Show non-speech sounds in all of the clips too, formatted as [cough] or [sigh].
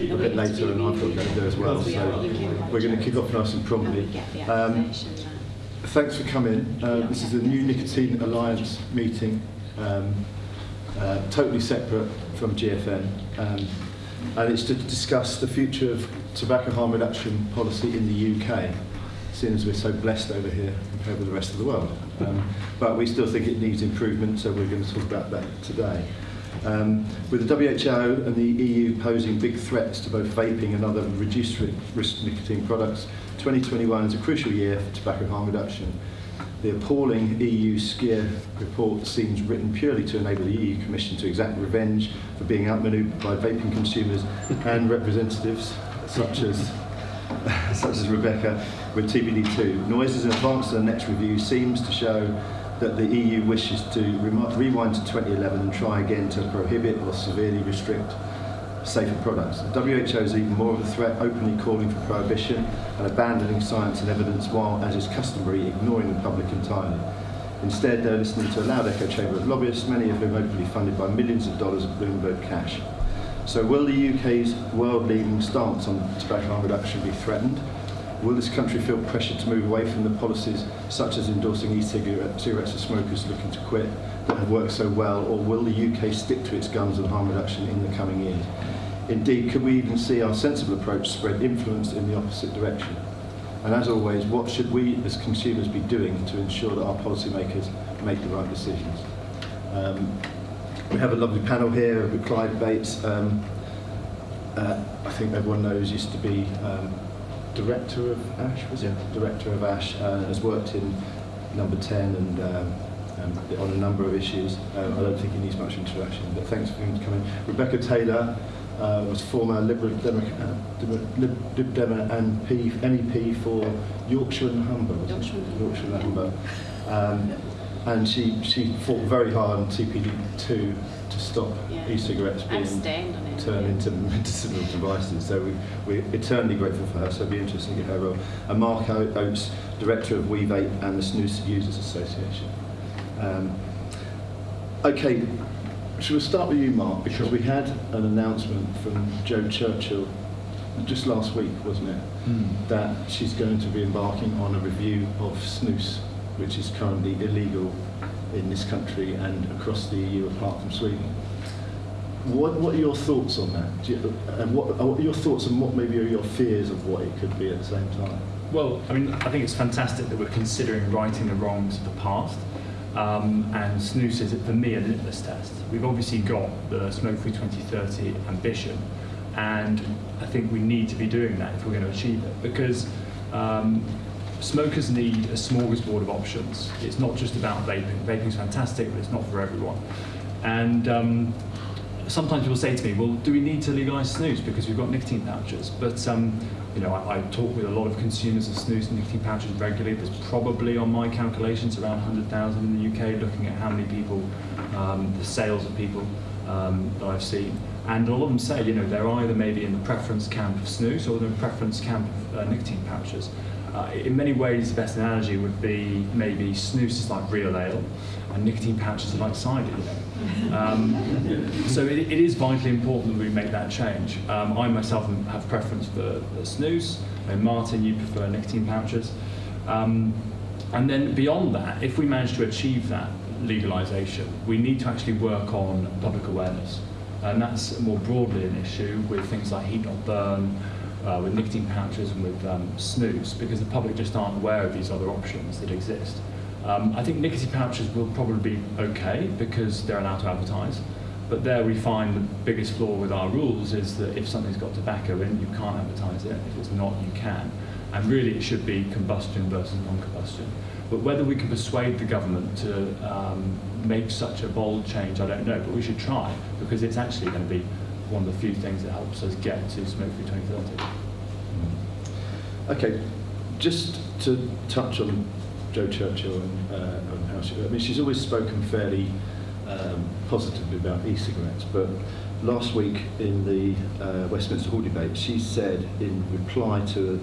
a bit later and I've got to go there as well. So we're going to kick off nice and promptly. Um, thanks for coming. Uh, this is a new Nicotine Alliance meeting, um, uh, totally separate from GFN. Um, and it's to discuss the future of tobacco harm reduction policy in the UK, seeing as we're so blessed over here compared with the rest of the world. Um, but we still think it needs improvement, so we're going to talk about that today. Um, with the WHO and the EU posing big threats to both vaping and other reduced risk nicotine products, 2021 is a crucial year for tobacco harm reduction. The appalling EU SCHEER report seems written purely to enable the EU Commission to exact revenge for being outmaneuvered by vaping consumers and representatives such as [laughs] such as Rebecca with TPD2. Noises in advance of the next review seems to show that the EU wishes to rewind to 2011 and try again to prohibit or severely restrict safer products. The WHO is even more of a threat, openly calling for prohibition and abandoning science and evidence while, as is customary, ignoring the public entirely. Instead, they're listening to a loud echo chamber of lobbyists, many of whom openly funded by millions of dollars of Bloomberg cash. So will the UK's world-leading stance on tobacco harm reduction be threatened? Will this country feel pressure to move away from the policies such as endorsing e-cigarettes for smokers looking to quit that have worked so well, or will the UK stick to its guns on harm reduction in the coming years? Indeed, could we even see our sensible approach spread influence in the opposite direction? And as always, what should we as consumers be doing to ensure that our policymakers make the right decisions? Um, we have a lovely panel here with Clive Bates. Um, uh, I think everyone knows used to be um, director of ASH, was yeah. it? Director of ASH, uh, has worked in number 10 and um, um, on a number of issues. Um, I don't think he needs much introduction, but thanks for him coming. Rebecca Taylor, uh, was former Liberal Democrat, uh, Lib Dem and P, MEP for Yorkshire and Humber. Yorkshire, Yorkshire and Humber. Um, and she, she fought very hard on TPD2 to stop yeah. e-cigarettes being turned into [laughs] medicinal devices. So we, we're eternally grateful for her, so it'll be interesting to get her role. And Mark Oates, Director of We Vape and the Snus Users Association. Um, okay, Shall we start with you, Mark? Because sure. we had an announcement from Jo Churchill just last week, wasn't it? Mm. That she's going to be embarking on a review of snus, which is currently illegal in this country and across the EU apart from Sweden. What, what are your thoughts on that? You, and what, what are your thoughts and what maybe are your fears of what it could be at the same time? Well, I mean, I think it's fantastic that we're considering righting the wrongs of the past um, and snus is, for me, a litmus test. We've obviously got the Smoke Free 2030 ambition, and I think we need to be doing that if we're going to achieve it, because um, smokers need a smorgasbord of options. It's not just about vaping. Vaping is fantastic, but it's not for everyone. And um, sometimes people say to me, well, do we need to legalise snus because we've got nicotine pouches? But um, you know, I, I, talk with a lot of consumers of snus and nicotine pouches regularly. There's probably, on my calculations, around 100,000 in the UK, looking at how many people, um, the sales of people um, that I've seen. And a lot of them say, you know, they're either maybe in the preference camp of snus or the preference camp of uh, nicotine pouches. Uh, in many ways, the best analogy would be maybe snus is like real ale, and nicotine pouches are like cider. Um, so it, it is vitally important that we make that change. Um, I myself have preference for, for snus. And Martin, you prefer nicotine pouches. Um, and then beyond that, if we manage to achieve that legalisation, we need to actually work on public awareness. And that's more broadly an issue with things like heat not burn, uh, with nicotine pouches and with um, snus because the public just aren't aware of these other options that exist. Um, I think nicotine pouches will probably be okay because they're allowed to advertise, but there we find the biggest flaw with our rules is that if something's got tobacco in, you can't advertise it. If it's not, you can. And really it should be combustion versus non-combustion. But whether we can persuade the government to um, make such a bold change, I don't know, but we should try because it's actually going to be one of the few things that helps us get to smoke-free 2030. Okay, just to touch on Jo Churchill and, uh, and how she, I mean, she's always spoken fairly um, positively about e-cigarettes, but last week in the uh, Westminster Hall debate, she said in reply to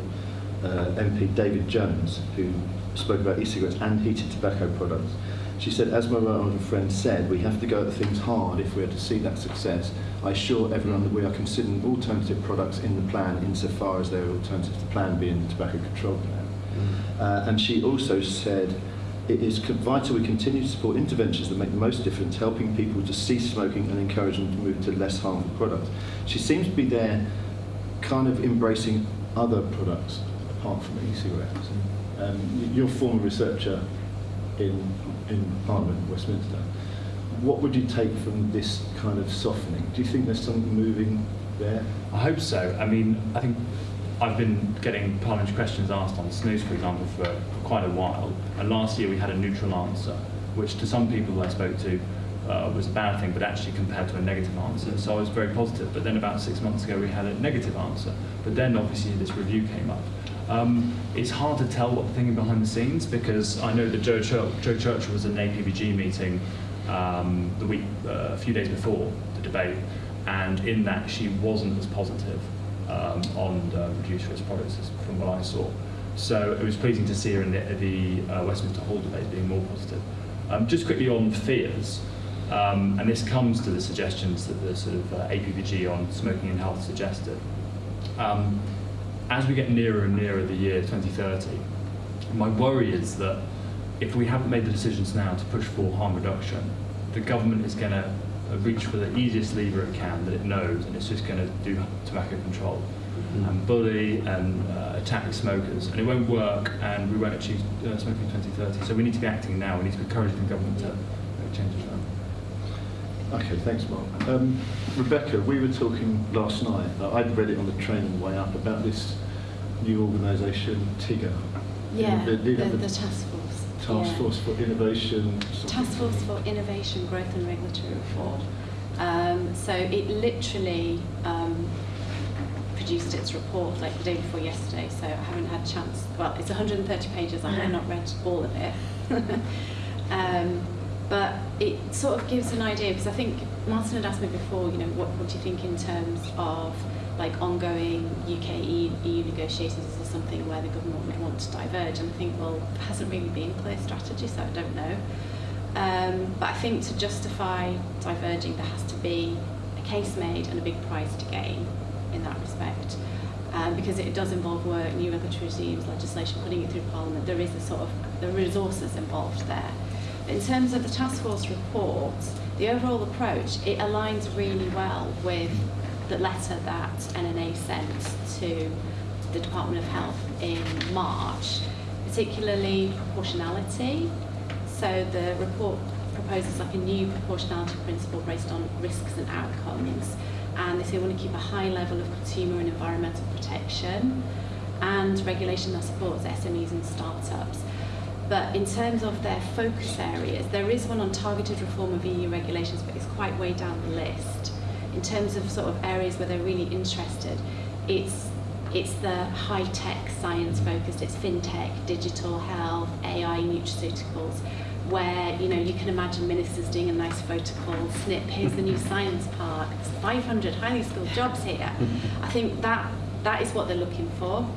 uh, MP David Jones, who spoke about e-cigarettes and heated tobacco products, She said, as my other friend said, we have to go at things hard if we are to see that success. I assure everyone that we are considering alternative products in the plan insofar as they are alternatives to plan being the tobacco control plan. Uh, and she also said, it is vital we continue to support interventions that make the most difference, helping people to cease smoking and encourage them to move to less harmful products. She seems to be there kind of embracing other products apart from e-cigarettes. Um, you're a former researcher in, in Parliament, Westminster. What would you take from this kind of softening? Do you think there's something moving there? I hope so. I mean, I think I've been getting parliamentary questions asked on snus, for example, for, quite a while. And last year we had a neutral answer, which to some people I spoke to uh, was a bad thing, but actually compared to a negative answer. So I was very positive. But then about six months ago we had a negative answer. But then obviously this review came up. Um, it's hard to tell what the thinking behind the scenes because I know that Jo, Chur- Jo Churchill was in an APPG meeting um, the week, uh, a few days before the debate, and in that she wasn't as positive um, on the reduced risk products from what I saw. So it was pleasing to see her in the, the uh, Westminster Hall debate being more positive. Um, just quickly on fears, um, and this comes to the suggestions that the sort of uh, on smoking and health suggested. Um, as we get nearer and nearer the year 2030, my worry is that if we haven't made the decisions now to push for harm reduction, the government is going to reach for the easiest lever it can that it knows, and it's just going to do tobacco control and bully and uh, attack smokers, and it won't work, and we won't achieve uh, smoking in 2030. So we need to be acting now. We need to encourage the government to make changes now. Okay, thanks, Mark. Um, Rebecca, we were talking last night, uh, I'd read it on the train on the way up, about this new organisation, TIGRR. Yeah, The- the, the- the, the task force. Task yeah. Force for Innovation. Task Force for Innovation, Growth and Regulatory Reform. Um, so it literally um, produced its report like the day before yesterday, so I haven't had a chance. Well, it's 130 pages, I have not read all of it. [laughs] um, but it sort of gives an idea, because I think Martin had asked me before, you know, what, what do you think in terms of like ongoing UK EU, negotiations is something where the government would want to diverge? And I think, well, there hasn't really been a clear strategy, so I don't know. Um, but I think to justify diverging, there has to be a case made and a big prize to gain in that respect. Um, because it does involve work, new regulatory regimes, legislation, putting it through Parliament. There is a sort of the resources involved there. In terms of the task force report, the overall approach it aligns really well with the letter that NNA sent to the Department of Health in March, particularly proportionality. So the report proposes like a new proportionality principle based on risks and outcomes. And they say we want to keep a high level of consumer and environmental protection and regulation that supports SMEs and startups. But in terms of their focus areas, there is one on targeted reform of EU regulations, but it's quite way down the list. In terms of sort of areas where they're really interested, it's it's the high-tech science focused, it's fintech, digital health, AI, nutraceuticals, where you know you can imagine ministers doing a nice photo call, snip, here's the new science park, there's 500 highly skilled jobs here. I think that that is what they're looking for.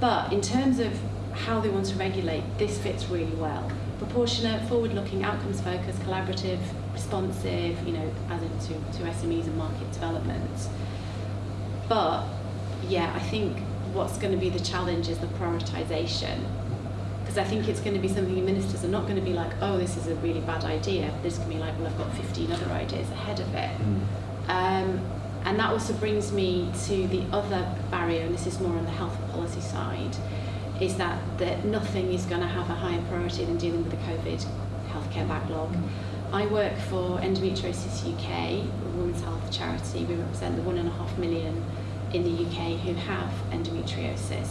But in terms of how they want to regulate, this fits really well. Proportionate, forward-looking, outcomes-focused, collaborative, responsive, you know, as into to SMEs and market development. But yeah, I think what's going to be the challenge is the prioritisation. Because I think it's going to be something the ministers are not going to be like, oh, this is a really bad idea. This can be like, well, I've got 15 other ideas ahead of it. Um, and that also brings me to the other barrier, and this is more on the health policy side, is that, that nothing is going to have a higher priority than dealing with the COVID healthcare backlog. I work for Endometriosis UK, a women's health charity. We represent the one and a half million in the UK who have endometriosis.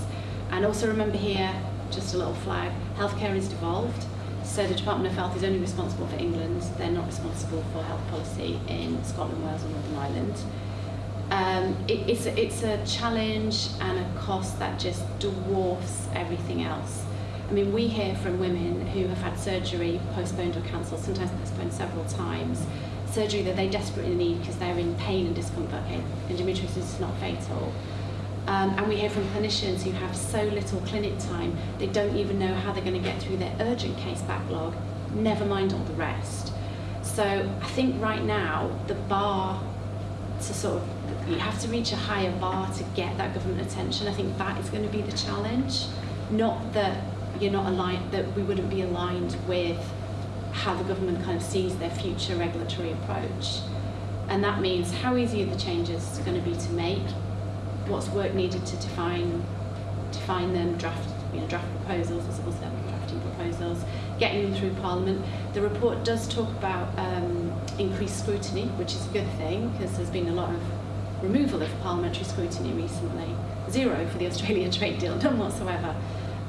And also remember here, just a little flag, healthcare is devolved. So the Department of Health is only responsible for England. They're not responsible for health policy in Scotland, Wales and Northern Ireland. Um, it, it's, it's a challenge and a cost that just dwarfs everything else. I mean, we hear from women who have had surgery postponed or cancelled, sometimes postponed several times, surgery that they desperately need because they're in pain and discomfort. Endometriosis is not fatal. Um, and we hear from clinicians who have so little clinic time, they don't even know how they're going to get through their urgent case backlog never mind all the rest. So I think right now the bar to sort of you have to reach a higher bar to get that government attention. I think that is going to be the challenge, not that you're not aligned that we wouldn't be aligned with how the government kind of sees their future regulatory approach. And that means how easy are the changes going to be to make? What's work needed to define define them, draft you know, draft proposals, as well drafting proposals, getting them through Parliament. The report does talk about um, increased scrutiny, which is a good thing because there's been a lot of removal of parliamentary scrutiny recently. Zero for the Australia [laughs] trade deal, none whatsoever.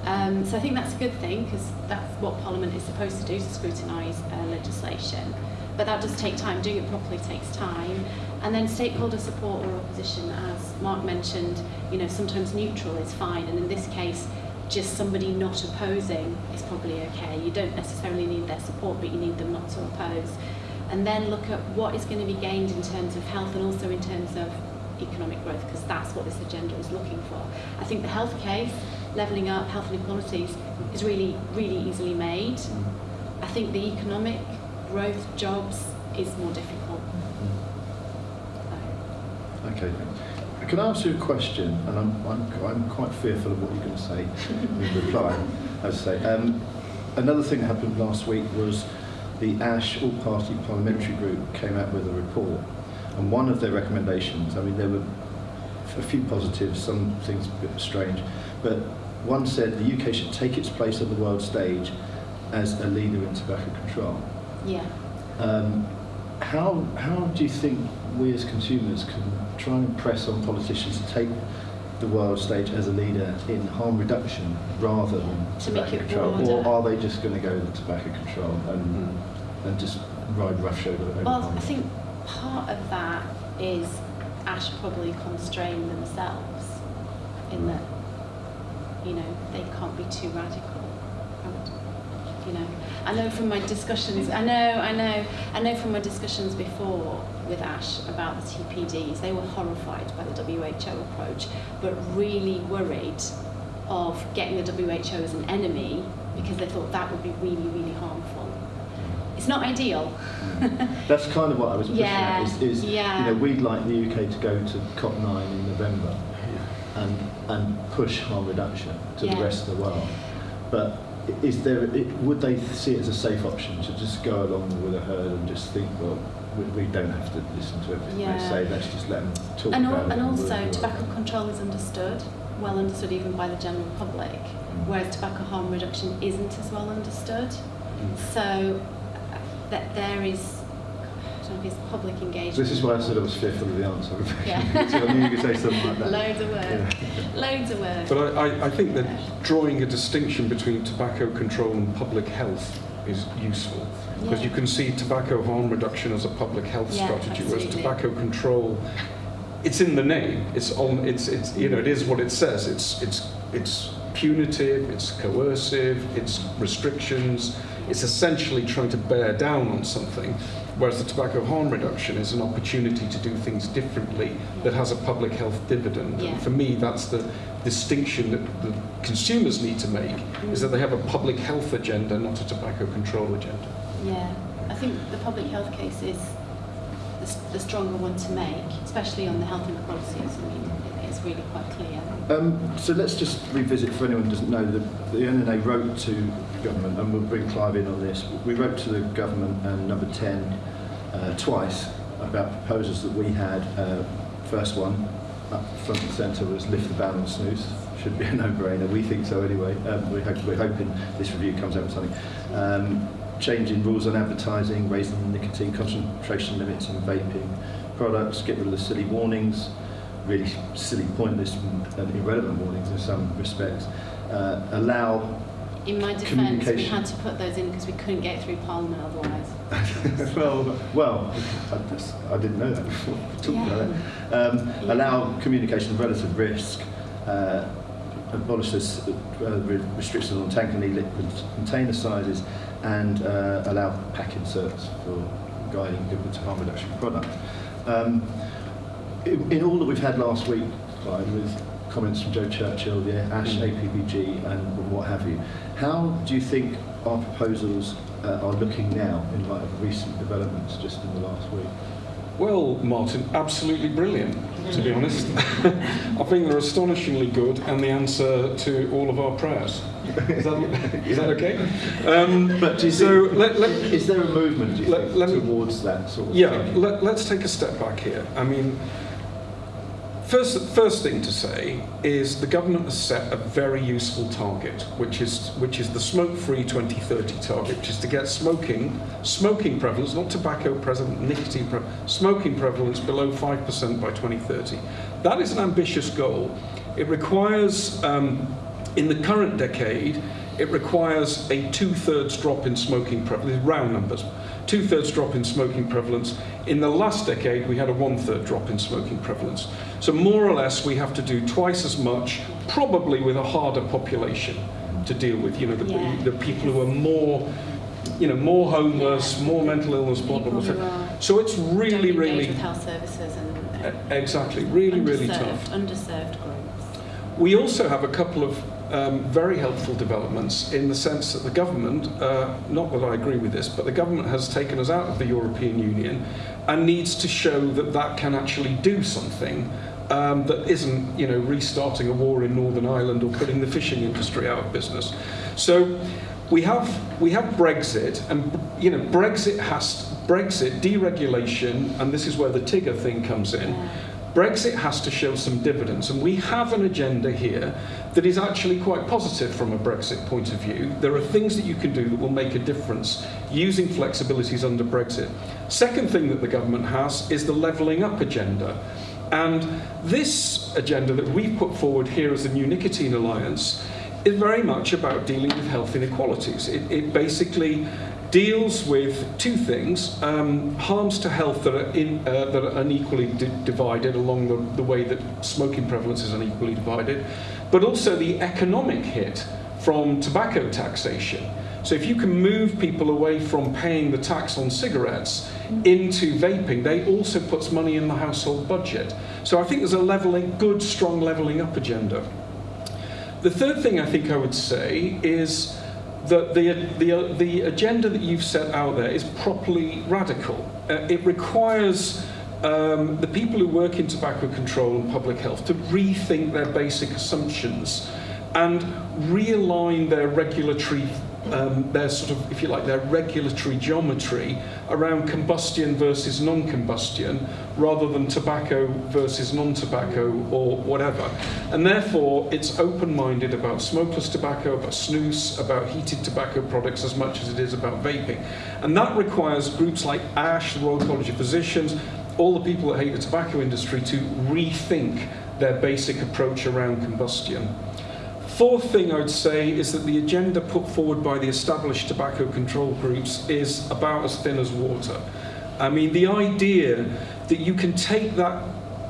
Um, so I think that's a good thing because that's what Parliament is supposed to do, to scrutinise uh, legislation. But that does take time. Doing it properly takes time. And then stakeholder support or opposition, as Mark mentioned, you know, sometimes neutral is fine. And in this case, just somebody not opposing is probably okay. You don't necessarily need their support, but you need them not to oppose. And then look at what is going to be gained in terms of health and also in terms of economic growth, because that's what this agenda is looking for. I think the health case, levelling up health inequalities, is really, really easily made. I think the economic growth, jobs, is more difficult. So. Okay. Can I ask you a question? And I'm, I'm, I'm quite fearful of what you're going to say [laughs] in reply. As I say, um, another thing that happened last week was the ASH All-Party Parliamentary Group came out with a report, and one of their recommendations, I mean, there were a few positives, some things a bit strange, but one said the UK should take its place on the world stage as a leader in tobacco control. Yeah. Um, how, how do you think we as consumers can try and press on politicians to take the world stage as a leader in harm reduction rather than To tobacco control? broader. Or are they just going to go with tobacco control and, and just ride roughshod over Well, I think part of that is Ash probably constrain themselves in that, you know, they can't be too radical. You know, I know from my discussions, I know, I know, I know from my discussions before with Ash about the TPDs, they were horrified by the WHO approach, but really worried of getting the WHO as an enemy because they thought that would be really, really harmful. It's not ideal. Mm. [laughs] That's kind of what I was pushing Yeah, at. Is, is yeah. you know, we'd like the UK to go to COP9 in November and and push harm reduction to Yeah. the rest of the world. But is there? It, would they see it as a safe option to just go along with a herd and just think, well, we, we don't have to listen to everything Yeah. they say. Let's just let them talk And, about al- it. and we'll also, tobacco it. control is understood, well understood even by the general public, Mm. whereas tobacco harm reduction isn't as well understood. So uh, that there is, I don't know if it's public engagement. This is why I said I was fearful of the answer. Yeah. [laughs] so I knew you could say something like that. Loads of work. Yeah. Loads of work. But I, I, I think that drawing a distinction between tobacco control and public health is useful. Because Yeah. you can see tobacco harm reduction as a public health Yeah, strategy, whereas tobacco control, it's in the name. It's on. It's it's you know it is what it says. It's it's it's punitive. It's coercive. It's restrictions. It's essentially trying to bear down on something. Whereas the tobacco harm reduction is an opportunity to do things differently that has a public health dividend. Yeah. And for me, that's the distinction that the consumers need to make, is that they have a public health agenda, not a tobacco control agenda. Yeah, I think the public health case is the, the stronger one to make, especially on the health inequalities. I mean, it's really quite clear. Um, so let's just revisit for anyone who doesn't know, the, the NNA wrote to government, and we'll bring Clive in on this, we wrote to the government and number 10 uh, twice about proposals that we had. Uh, first one, up front and centre, was lift the ban on snooze. Should be a no-brainer, we think so anyway. Um, we hope, we're hoping this review comes out with something. Um, changing rules on advertising, raising the nicotine concentration limits on vaping products, get rid of the silly warnings, really silly, pointless and irrelevant warnings in some respects. Uh, allow, In my defence, we had to put those in because we couldn't get through Parliament otherwise. [laughs] well, well, I, just, I didn't know that before. [laughs] Talking Yeah. about that. Um, Yeah. Allow communication of relative risk. Uh, abolish this, uh, re- restrictions on tank and liquid container sizes and uh, allow pack inserts for guiding people to harm reduction product. Um, in, in all that we've had last week, Clive, with comments from Jo Churchill, the ASH, Mm. APPG, and what have you, how do you think our proposals uh, are looking now in light of recent developments just in the last week? Well, Martin, absolutely brilliant, to be honest. [laughs] I think they're astonishingly good and the answer to all of our prayers. Is that, [laughs] is that okay? Um, But do you so think- let, let, Is there a movement do you Let- think, towards that sort of Yeah, thinking? let, let's take a step back here. I mean, first, first thing to say is the government has set a very useful target, which is, which is the smoke-free 2030 target, which is to get smoking, smoking prevalence, not tobacco prevalence, nicotine pre- smoking prevalence below 5% by 2030. That is an ambitious goal. It requires, um, in the current decade, it requires a two-thirds drop in smoking prevalence, round numbers, two-thirds drop in smoking prevalence. In the last decade, we had a one-third drop in smoking prevalence. So more or less, we have to do twice as much, probably with a harder population to deal with. You know, the, Yeah. the people who are more, you know, more homeless, more mental illness who problems. are So it's really, really, with health services and e- exactly, really, really tough. underserved groups. We also have a couple of um, very helpful developments in the sense that the government, uh, not that I agree with this, but the government has taken us out of the European Union and needs to show that that can actually do something um, that isn't, you know, restarting a war in Northern Ireland or putting the fishing industry out of business. So we have we have Brexit, and you know Brexit has Brexit deregulation, and this is where the TIGRR thing comes in. Brexit has to show some dividends, and we have an agenda here that is actually quite positive from a Brexit point of view. There are things that you can do that will make a difference using flexibilities under Brexit. Second thing that the government has is the levelling up agenda. And this agenda that we've put forward here as the New Nicotine Alliance is very much about dealing with health inequalities. It, it basically deals with two things um, harms to health that are, in, uh, that are unequally di- divided along the, the way that smoking prevalence is unequally divided, but also the economic hit from tobacco taxation. So if you can move people away from paying the tax on cigarettes into vaping, they also puts money in the household budget. So I think there's a leveling, good, strong leveling up agenda. The third thing I think I would say is that the, the, the agenda that you've set out there is properly radical. Uh, it requires um, the people who work in tobacco control and public health to rethink their basic assumptions and realign their regulatory, um, their sort of, if you like, their regulatory geometry around combustion versus non-combustion rather than tobacco versus non-tobacco or whatever. And therefore, it's open-minded about smokeless tobacco, about snus, about heated tobacco products as much as it is about vaping. And that requires groups like ASH, the Royal College of Physicians, all the people that hate the tobacco industry to rethink their basic approach around combustion. Fourth thing I would say is that the agenda put forward by the established tobacco control groups is about as thin as water. I mean, the idea that you can take that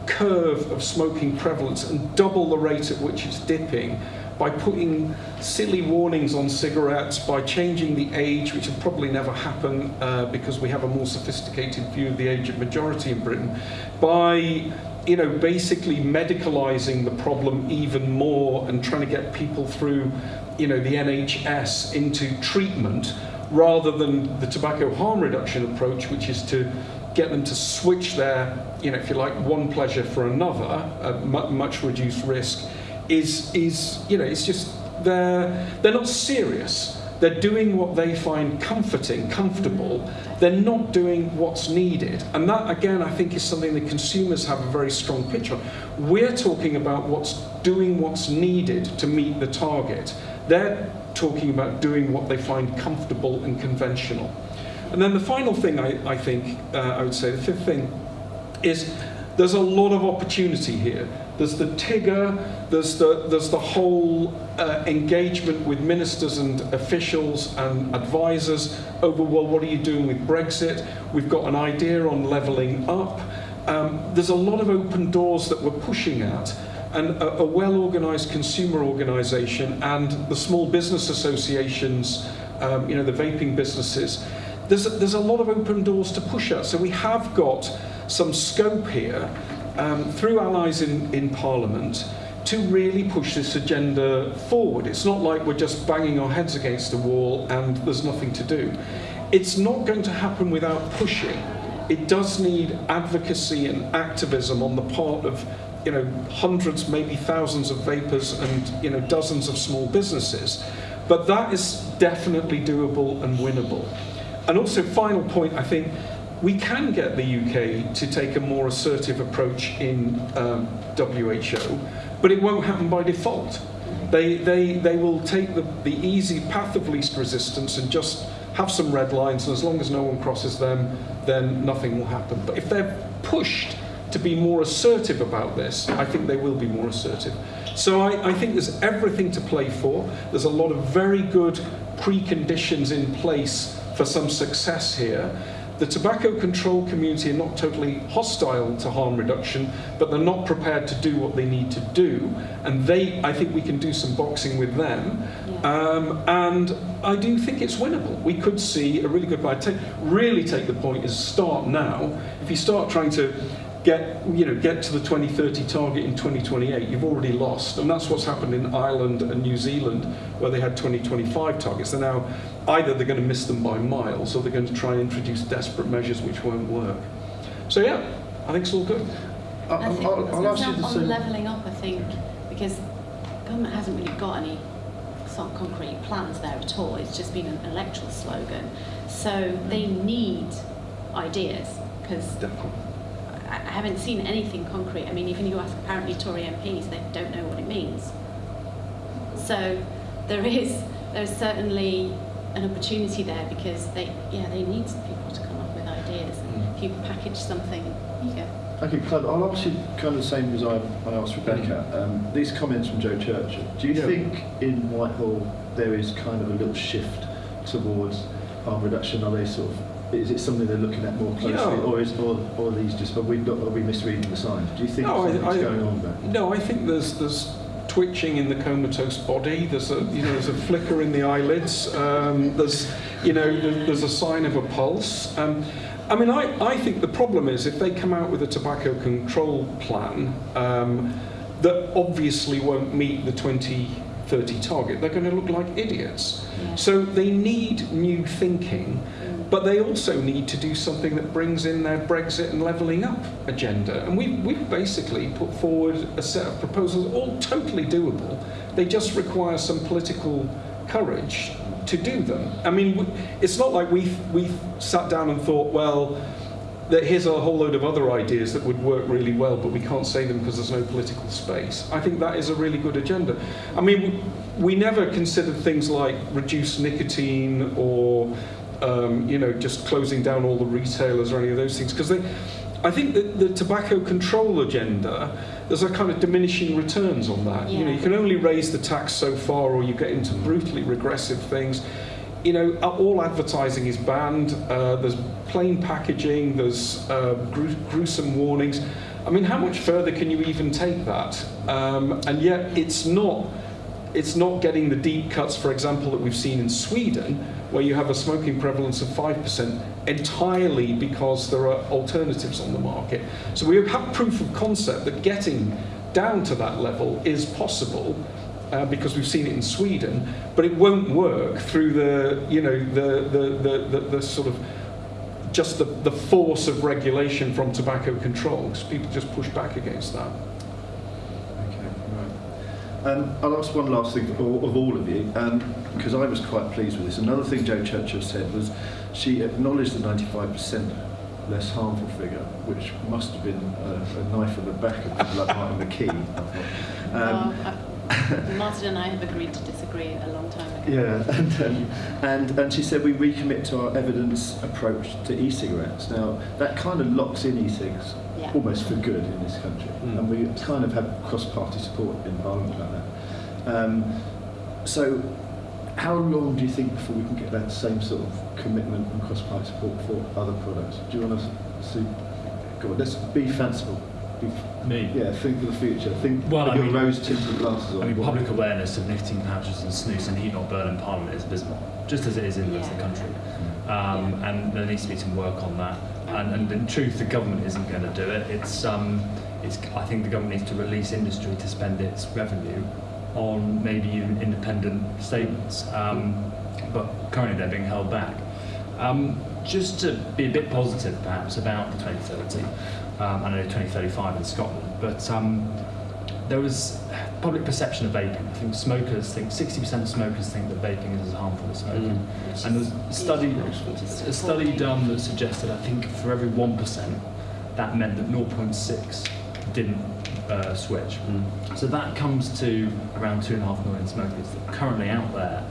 curve of smoking prevalence and double the rate at which it's dipping by putting silly warnings on cigarettes, by changing the age, which will probably never happen uh, because we have a more sophisticated view of the age of majority in Britain, by you know, basically medicalizing the problem even more and trying to get people through, you know, the NHS into treatment rather than the tobacco harm reduction approach, which is to get them to switch their, you know, if you like, one pleasure for another, a much reduced risk, is, is, you know, it's just, they're, they're not serious. They're doing what they find comforting, comfortable. They're not doing what's needed. And that, again, I think is something that consumers have a very strong picture on. We're talking about what's doing what's needed to meet the target. They're talking about doing what they find comfortable and conventional. And then the final thing I, I think uh, I would say, the fifth thing, is there's a lot of opportunity here. There's the TIGRR, there's the, there's the whole uh, engagement with ministers and officials and advisors over, well, what are you doing with Brexit? We've got an idea on levelling up. Um, there's a lot of open doors that we're pushing at. And a, a well-organised consumer organisation and the small business associations, um, you know, the vaping businesses, there's a, there's a lot of open doors to push at. So we have got some scope here um, through allies in, in Parliament to really push this agenda forward. It's not like we're just banging our heads against the wall and there's nothing to do. It's not going to happen without pushing. It does need advocacy and activism on the part of you know, hundreds, maybe thousands of vapers and you know, dozens of small businesses. But that is definitely doable and winnable. And also, final point, I think we can get the UK to take a more assertive approach in um, WHO, but it won't happen by default. They, they, they will take the, the easy path of least resistance and just have some red lines, and as long as no one crosses them, then nothing will happen. But if they're pushed to be more assertive about this, I think they will be more assertive. So I, I think there's everything to play for. There's a lot of very good preconditions in place for some success here. The tobacco control community are not totally hostile to harm reduction, but they're not prepared to do what they need to do. And they, I think we can do some boxing with them. Yeah. Um, and I do think it's winnable. We could see a really good buy. Take, really take the point is start now. If you start trying to get you know get to the 2030 target in 2028 you've already lost and that's what's happened in Ireland and New Zealand where they had 2025 targets they're now either they're going to miss them by miles or they're going to try and introduce desperate measures which won't work so yeah I think it's all good I- I think I'll, I'll ask you on the on same. levelling up, I think, because government hasn't really got any sort of concrete plans there at all. It's just been an electoral slogan. So they mm. need ideas because I I haven't seen anything concrete. I mean, even you ask apparently Tory MPs, they don't know what it means. So there is there's certainly an opportunity there because they yeah they need people to come up with ideas. And Mm. if you package something, you go. Okay, Clive, I'll ask you kind of the same as I, I asked Rebecca. Um, these comments from Jo Churchill. Do you Yeah. think in Whitehall there is kind of a little shift towards harm reduction? Are they sort of is it something they're looking at more closely, Yeah. or is or, or are these just are we not, are we misreading the signs? Do you think No, I- something's I- going on there? No, I think there's there's twitching in the comatose body. There's a you know there's a flicker in the eyelids. Um, there's you know there's a sign of a pulse. Um, I mean, I, I think the problem is if they come out with a tobacco control plan um, that obviously won't meet the 2030 target, they're going to look like idiots. So they need new thinking. But they also need to do something that brings in their Brexit and levelling up agenda. And we've, we've basically put forward a set of proposals, all totally doable. They just require some political courage to do them. I mean, it's not like we we sat down and thought, well, that here's a whole load of other ideas that would work really well, but we can't say them because there's no political space. I think that is a really good agenda. I mean, we, never considered things like reduced nicotine or, um, you know, just closing down all the retailers or any of those things because they. I think that the tobacco control agenda, there's a kind of diminishing returns on that. You know, you can only raise the tax so far, or you get into brutally regressive things you know, all advertising is banned. Uh, there's plain packaging. There's uh, gru- gruesome warnings. I mean, how much further can you even take that? Um, and yet, it's not. It's not getting the deep cuts, for example, that we've seen in Sweden, where you have a smoking prevalence of 5% entirely because there are alternatives on the market. So we have proof of concept that getting down to that level is possible uh, because we've seen it in Sweden, but it won't work through the, you know, the, the, the, the, the sort of just the, the force of regulation from tobacco control, because people just push back against that. Okay, right. Um, I'll ask one last thing of all, of all of you, because I was quite pleased with this. Another thing Jo Churchill said was she acknowledged the 95% less harmful figure, which must have been a, a knife in the back of the like Martin McKee. I thought. Um, well, uh, [laughs] Martin and I have agreed to disagree a long time ago. Yeah, [laughs] and, um, and and she said we recommit to our evidence approach to e-cigarettes. Now that kind of locks in e-cigs Yeah. almost for good in this country, Mm. and we kind of have cross-party support in Parliament about that. Um, so, how long do you think before we can get that same sort of commitment and cross-party support for other products? Do you want to see? Go on, let's be fanciful. Be, Me? yeah, think for the future. Think Well, with I your mean- rose-tinted glasses on. I mean, public awareness of nicotine pouches and snus and heat not burn in Parliament is abysmal, just as it is in the rest of the country. Um, And there needs to be some work on that. And, and in truth, the government isn't going to do it. It's um, it's, I think the government needs to release industry to spend its revenue on maybe even independent statements. Um, but currently they're being held back. Um, just to be a bit positive, perhaps, about the 2030, um, I know 2035 in Scotland, but um, there was public perception of vaping. I think smokers think 60% of smokers think that vaping is as harmful as smoking. Which And is- there's a study, a study done that suggested, I think, for every 1%, that meant that 0.6 didn't uh, switch. So that comes to around two and a half million smokers that are currently out there.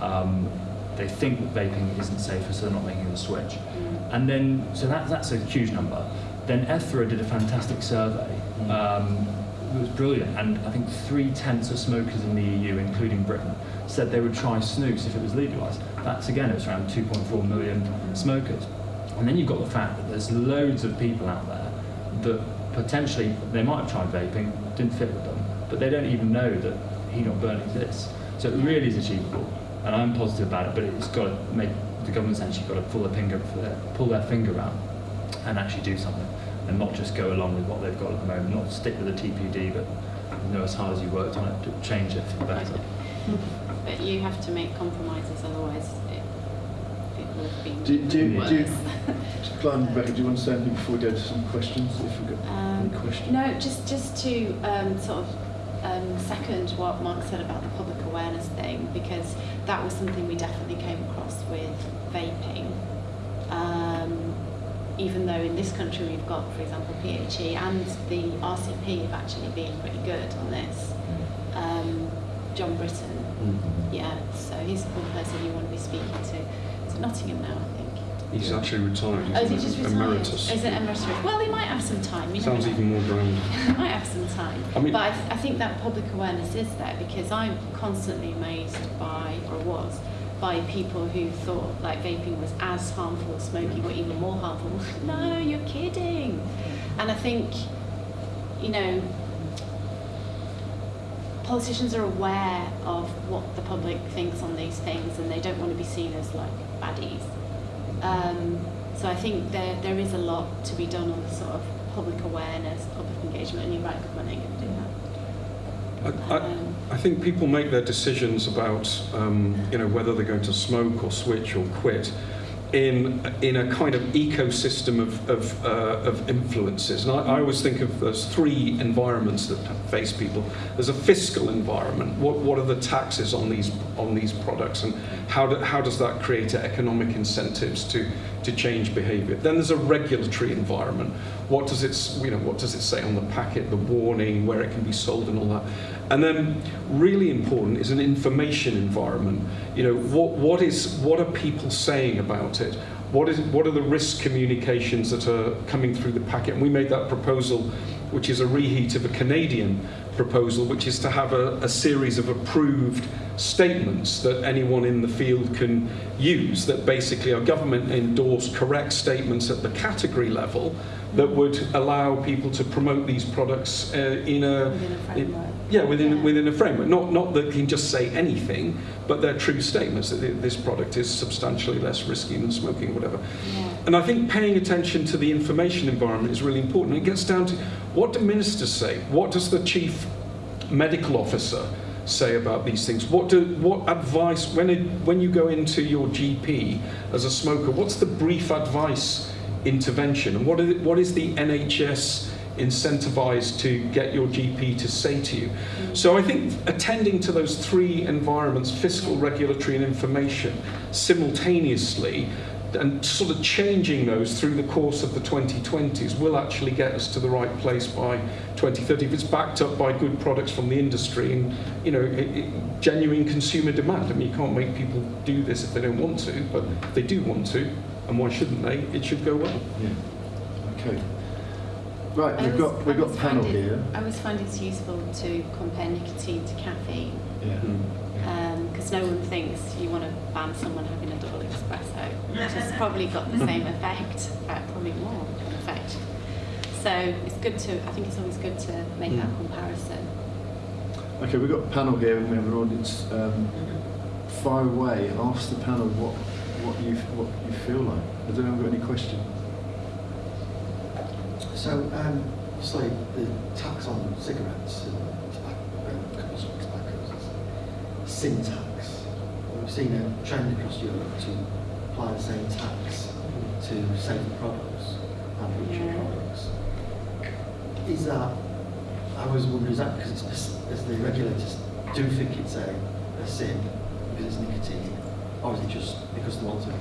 Um, they think that vaping isn't safer, so they're not making the switch. Mm. And then, so that, that's a huge number. Then ETHRA did a fantastic survey. Um, it was brilliant, and I think three tenths of smokers in the EU, including Britain, said they would try snus if it was legalised. That's again, it was around 2.4 million smokers. And then you've got the fact that there's loads of people out there that potentially they might have tried vaping, didn't fit with them, but they don't even know that heat not burn exists. So it really is achievable, and I'm positive about it. But it's got to make the government's actually got to pull their finger, pull their finger out, and actually do something, and not just go along with what they've got at the moment. Not stick with the TPD, but you know as hard as you worked on it to change it for the better. [laughs] But you have to make compromises, otherwise it, it will have been Do, do, worse. do you, Clive and Rebecca, do you [laughs] want to say anything before we go to some questions? If we've got Um, any questions? No, just just to um, sort of um, second what Mark said about the public awareness thing, because that was something we definitely came across with vaping. Um, even though in this country we've got, for example, PHE and the RCP have actually been pretty good on this. Um, John Britton, yeah, so he's one person you want to be speaking to. It's Nottingham now, I think. He's actually retired. Oh, is he He's just retired? emeritus. Is it emeritus? Well, he might have some time. You Sounds even more grand. [laughs] might have some time. I mean- but I, th- I think that public awareness is there because I'm constantly amazed by, or was, by people who thought like vaping was as harmful as smoking or even more harmful. [laughs] no, you're kidding. And I think, you know, politicians are aware of what the public thinks on these things and they don't want to be seen as like baddies. Um, so I think there there is a lot to be done on the sort of public awareness, public engagement, and you're right, government ain't going to do that. I, I, Um, I think people make their decisions about um, you know whether they're going to smoke or switch or quit in in a kind of ecosystem of of, uh, of influences. And I, I always think of those three environments that face people. There's a fiscal environment. What what are the taxes on these on these products, and how do, how does that create economic incentives to to change behaviour? Then there's a regulatory environment. What does it you know what does it say on the packet, the warning, where it can be sold, and all that. And then, really important is an information environment. You know, what, what is what are people saying about it? What is what are the risk communications that are coming through the packet? And we made that proposal, which is a reheat of a Canadian proposal, which is to have a, a series of approved statements that anyone in the field can use. That basically are government endorsed correct statements at the category level that would allow people to promote these products uh, in a Within a framework. yeah, within Yeah. within a framework. Not not that can just say anything, but they're true statements that this product is substantially less risky than smoking, whatever. Yeah. And I think paying attention to the information environment is really important. It gets down to what do ministers say? What does the chief medical officer say about these things? What do what advice when it, when you go into your GP as a smoker? What's the brief advice intervention? And what is, what is the NHS incentivized to get your GP to say to you? So I think attending to those three environments, fiscal, regulatory, and information, simultaneously, and sort of changing those through the course of the 2020s will actually get us to the right place by 2030 if it's backed up by good products from the industry and you know it, it, genuine consumer demand. I mean, you can't make people do this if they don't want to, but if they do want to, and why shouldn't they? It should go well. Yeah. Okay. Right, we've always- got we've I got always panel find it- here. I always find it's useful to compare nicotine to caffeine Yeah. Um, because no one thinks you want to ban someone having a double espresso, which has probably got the same effect, uh, probably more effect. So it's good to, I think it's always good to make that comparison. Okay, we've got a panel here and we have an audience um, far away. Ask the panel what what you what you feel like. Has anyone got any questions? So, um, obviously the tax on cigarettes and tobacco, and combustible tobaccos is sin tax. We've seen a trend across Europe to apply the same tax to safer products and luxury Yeah. products. Is that, I was wondering, is that because it's, as the regulators do think it's a, a sin because it's nicotine, or is it just because they want to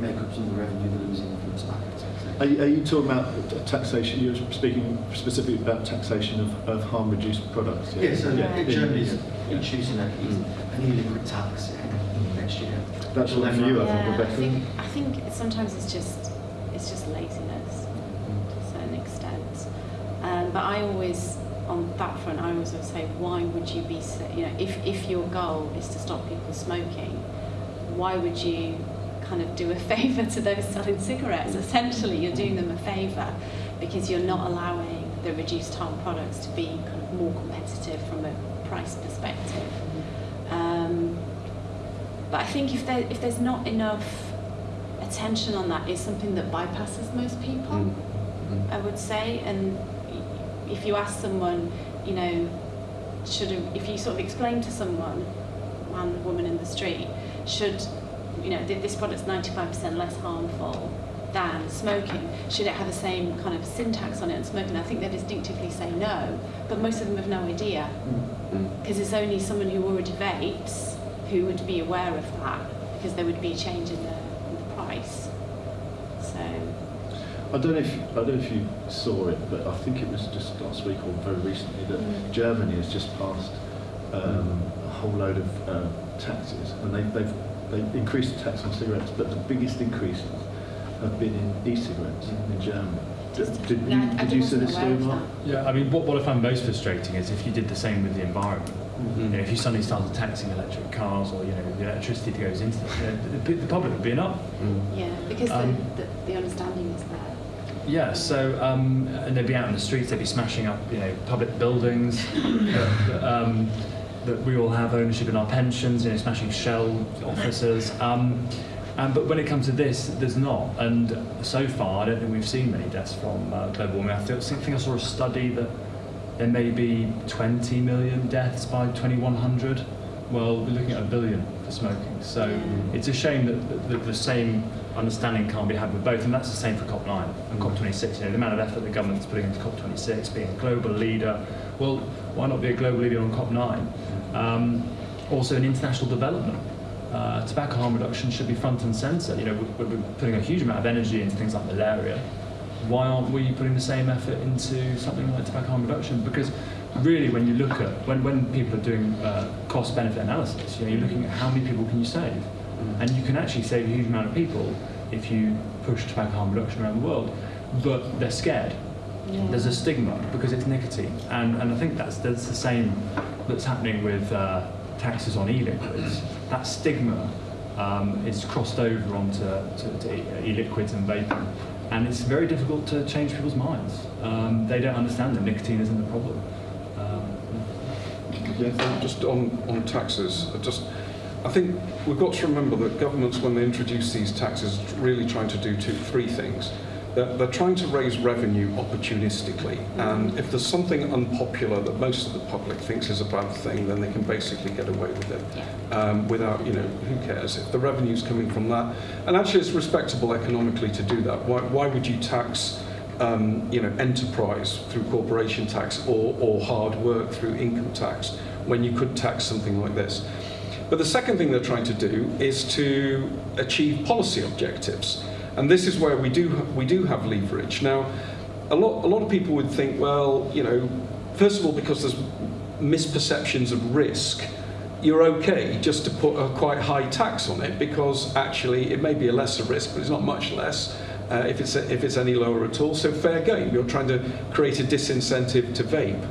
make up some of the revenue they're losing from tobacco taxation? Are you, are you talking about taxation? You're speaking specifically about taxation of, of harm reduced products. Yeah, so Yeah. yeah. Germany's Yeah. introducing a, a new liquid tax in next year. That's Which will one for then you, I think, Yeah, I think, I think sometimes it's just it's just laziness to a certain extent. Um, but I always, on that front, I always would say, why would you be, s- you know, if, if your goal is to stop people smoking, why would you kind of do a [laughs] favour to those selling cigarettes? Essentially, you're doing them a favour because you're not allowing the reduced harm products to be kind of more competitive from a price perspective. But I think if there if there's not enough attention on that, it's something that bypasses most people. Mm. Mm. I would say, and if you ask someone, you know, should a, if you sort of explain to someone, man, woman in the street, should you know this product's 95% less harmful than smoking? Should it have the same kind of sin tax on it and smoking? I think they distinctively say no, but most of them have no idea Mm. because it's only someone who already vapes who would be aware of that because there would be a change in the, in the price. So I don't know if I don't know if you saw it, but I think it was just last week or very recently that Mm. Germany has just passed um, a whole load of uh, taxes, and they, they've they've increased the tax on cigarettes, but the biggest increases have been in e-cigarettes in Germany. Did, did Yeah, you, I- I did you see this aware story, Mark? Yeah, I mean, what, what I find most frustrating is if you did the same with the environment. You know, if you suddenly started taxing electric cars or you know the electricity that goes into them, you the, the public would be in up. Mm. yeah, because Um, the, the, the understanding is there. Yeah, so um, and they'd be out in the streets, they'd be smashing up, you know, public buildings [laughs] that, that, um, that we all have ownership in our pensions, you know, smashing shell offices. Um, and, but when it comes to this, there's not. And so far, I don't think we've seen many deaths from uh, global warming. I think I saw a study that there may be 20 million deaths by 2100. Well, we're looking at a billion for smoking. So it's a shame that, that, that the same understanding can't be had with both, and that's the same for COP9 and COP26. You know, the amount of effort the government's putting into COP26, being a global leader. Well, why not be a global leader on COP9? Um, also, in international development, uh, tobacco harm reduction should be front and centre. You know, we're, we're putting a huge amount of energy into things like malaria. Why aren't we putting the same effort into something like tobacco harm reduction? Because really, when you look at when, when people are doing uh, cost benefit analysis, you know, you're looking at how many people can you save, and you can actually save a huge amount of people if you push tobacco harm reduction around the world. But they're scared. Yeah. There's a stigma because it's nicotine, and, and I think that's that's the same that's happening with uh, taxes on e-liquids. That stigma um, is crossed over onto to, to e-liquids and vaping, and it's very difficult to change people's minds. Um, they don't understand that nicotine isn't the problem. Um, Yeah. Just on, on taxes, just I think we've got to remember that governments, when they introduce these taxes, really trying to do two, three things. They're, they're trying to raise revenue opportunistically, and if there's something unpopular that most of the public thinks is a bad thing, then they can basically get away with it um, without, you know, who cares if the revenue's coming from that. And actually, it's respectable economically to do that. Why, why would you tax, um, you know, enterprise through corporation tax or, or hard work through income tax when you could tax something like this? But the second thing they're trying to do is to achieve policy objectives. And this is where we do, we do have leverage. Now, a lot, a lot of people would think, well, you know, first of all, because there's misperceptions of risk, you're okay just to put a quite high tax on it because actually it may be a lesser risk, but it's not much less uh, if, it's, if it's any lower at all. So fair game. You're trying to create a disincentive to vape.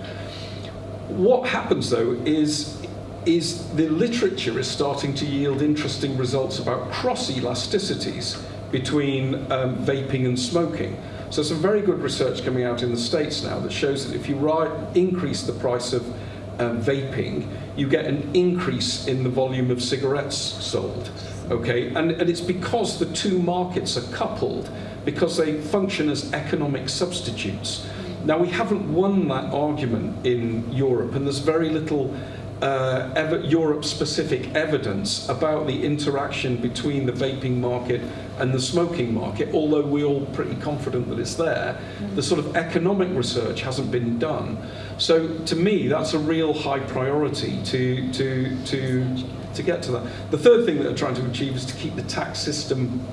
What happens though is is the literature is starting to yield interesting results about cross elasticities between um, vaping and smoking. So some very good research coming out in the States now that shows that if you increase the price of um, vaping, you get an increase in the volume of cigarettes sold. Okay, and, and it's because the two markets are coupled, because they function as economic substitutes. Now, we haven't won that argument in Europe, and there's very little uh, Europe-specific evidence about the interaction between the vaping market and the smoking market, although we're all pretty confident that it's there. The sort of economic research hasn't been done. So to me, that's a real high priority to, to, to, to get to that. The third thing that they're trying to achieve is to keep the tax system